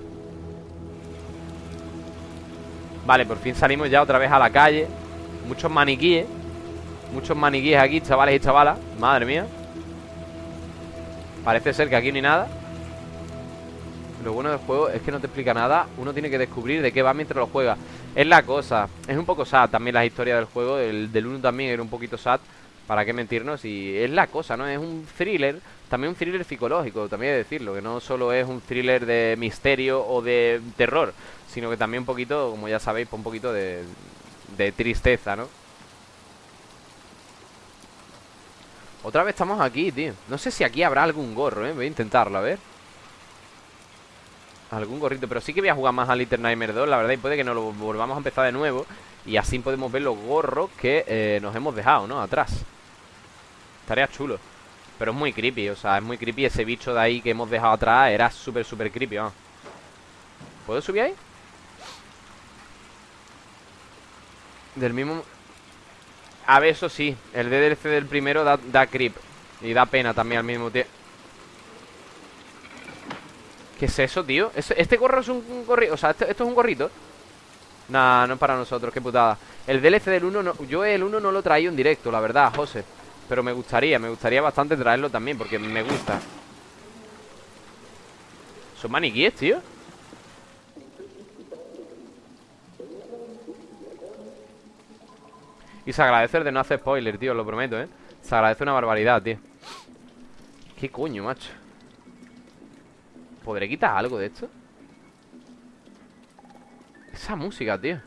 Vale, por fin salimos ya otra vez a la calle Muchos maniquíes Muchos maniquíes aquí, chavales y chavalas Madre mía Parece ser que aquí hay nada Lo bueno del juego es que no te explica nada Uno tiene que descubrir de qué va mientras lo juega Es la cosa Es un poco sad también la historia del juego El del 1 también era un poquito sad para qué mentirnos y es la cosa, ¿no? Es un thriller, también un thriller psicológico, también hay decirlo, que no solo es un thriller de misterio o de terror, sino que también un poquito, como ya sabéis, un poquito de, de tristeza, ¿no? Otra vez estamos aquí, tío No sé si aquí habrá algún gorro, ¿eh? Voy a intentarlo, a ver Algún gorrito Pero sí que voy a jugar más a Little Nightmare 2, la verdad Y puede que nos lo volvamos a empezar de nuevo Y así podemos ver los gorros que eh, nos hemos dejado, ¿no? Atrás Estaría chulo Pero es muy creepy, o sea, es muy creepy Ese bicho de ahí que hemos dejado atrás Era súper, súper creepy, vamos ¿Puedo subir ahí? Del mismo... A ver, eso sí El DDLC del primero da, da creep Y da pena también al mismo tiempo ¿Qué es eso, tío? ¿Este gorro es un, gorrito? O sea, ¿esto, ¿esto, es un gorrito? Nah, no es para nosotros, qué putada El DLC del 1, no, yo el 1 no lo traído en directo, la verdad, José pero me gustaría, me gustaría bastante traerlo también Porque me gusta Son maniquíes, tío Y se agradece el de no hacer spoiler, tío, lo prometo, ¿eh? Se agradece una barbaridad, tío ¿Qué coño, macho? ¿Podré quitar algo de esto? Esa música, tío.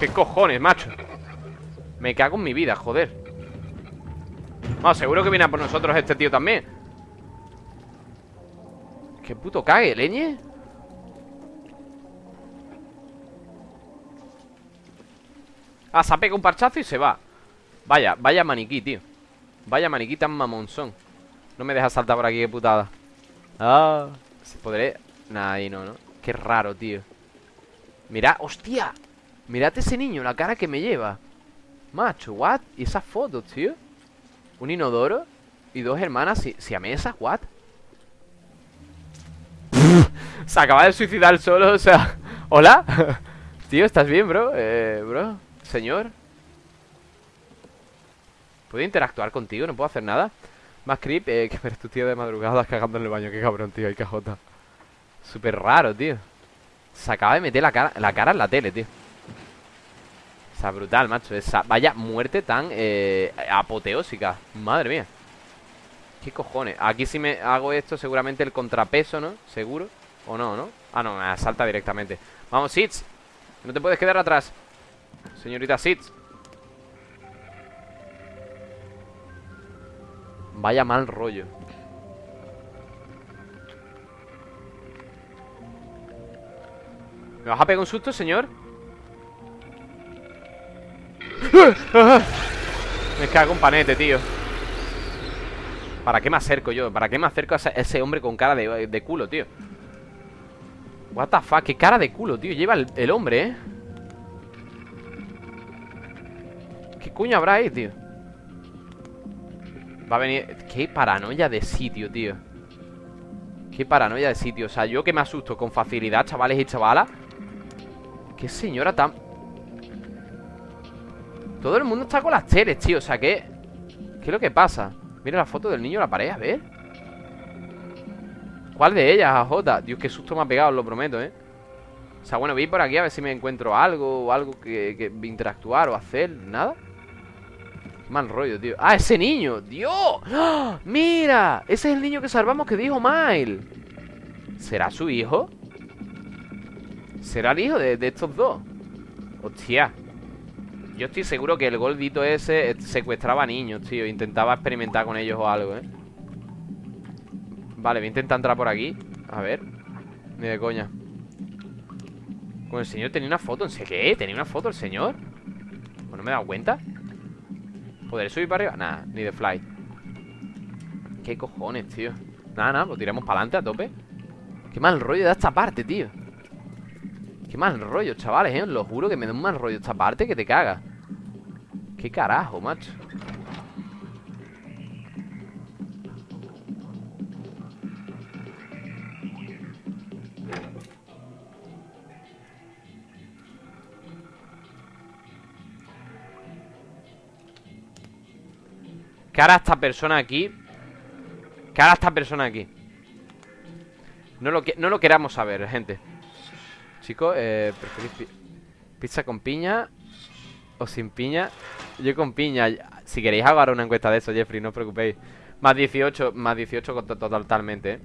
¿Qué cojones, macho? Me cago en mi vida, joder. No, seguro que viene a por nosotros este tío también. Qué puto cague, leñe Ah, se ha pegado un parchazo y se va Vaya, vaya maniquí, tío Vaya maniquí tan mamonzón No me deja saltar por aquí, qué putada Ah, ¿podré? Nah, ahí no, ¿no? Qué raro, tío Mira, hostia Mirad ese niño, la cara que me lleva Macho, what? ¿Y esas fotos, tío? Un inodoro Y dos hermanas si, si a mesa, what? *laughs* Se acaba de suicidar solo, o sea ¿Hola? *laughs* tío, ¿estás bien, bro? Eh, bro Señor ¿Puedo interactuar contigo? ¿No puedo hacer nada? Más creep eh, que tu tío de madrugada cagando en el baño. Qué cabrón, tío, hay cajota. Súper raro, tío. Se acaba de meter la cara, la cara en la tele, tío. O brutal, macho. Esa, Vaya muerte tan eh, apoteósica. Madre mía. ¿Qué cojones? Aquí si me hago esto seguramente el contrapeso, ¿no? Seguro ¿O no, no? Ah, no, me salta directamente. Vamos, Sitz No te puedes quedar atrás. Señorita Sitz Vaya mal rollo ¿Me vas a pegar un susto, señor? Me cago un panete, tío ¿Para qué me acerco yo? ¿Para qué me acerco a ese hombre con cara de, culo, tío? What qué cara de culo, tío Lleva el, hombre, ¿eh? ¿Qué coño habrá ahí, tío? Va a venir... Qué paranoia de sitio, tío Qué paranoia de sitio O sea, yo que me asusto con facilidad, chavales y chavalas Qué señora tan... Todo el mundo está con las teles, tío O sea, ¿qué? ¿Qué es lo que pasa? Mira la foto del niño en la pared, a ver ¿Cuál de ellas, AJ? Dios, qué susto me ha pegado, lo prometo, ¿eh? O sea, bueno, voy por aquí a ver si me encuentro algo O algo que, que interactuar o hacer ¿Nada? Mal rollo, tío ¡Ah, ese niño! ¡Dios! ¡Ah! ¡Mira! Ese es el niño que salvamos que dijo Mile ¿Será su hijo? ¿Será el hijo de, estos dos? Hostia yo estoy seguro que el gordito ese secuestraba niños, tío Intentaba experimentar con ellos o algo, ¿eh? Vale, voy a intentar entrar por aquí A ver Ni de coña Con el señor tenía una foto, ¿en sé qué? ¿Tenía una foto el señor? Pues no me he dado cuenta ¿Podré subir para arriba? Nada, ni de fly ¿Qué cojones, tío? Nada, nada, pues tiramos para adelante a tope Qué mal rollo da esta parte, tío Qué mal rollo, chavales, ¿eh? Lo juro que me da un mal rollo esta parte que te caga ¿Qué carajo, macho? ¿Qué hará esta persona aquí? ¿Qué hará esta persona aquí? No lo, no lo queramos saber, gente Chicos, eh, ¿preferís pizza con piña o sin piña? Yo con piña Si queréis hago ahora una encuesta de eso, Jeffrey, no os preocupéis Más 18, más 18 totalmente, ¿eh?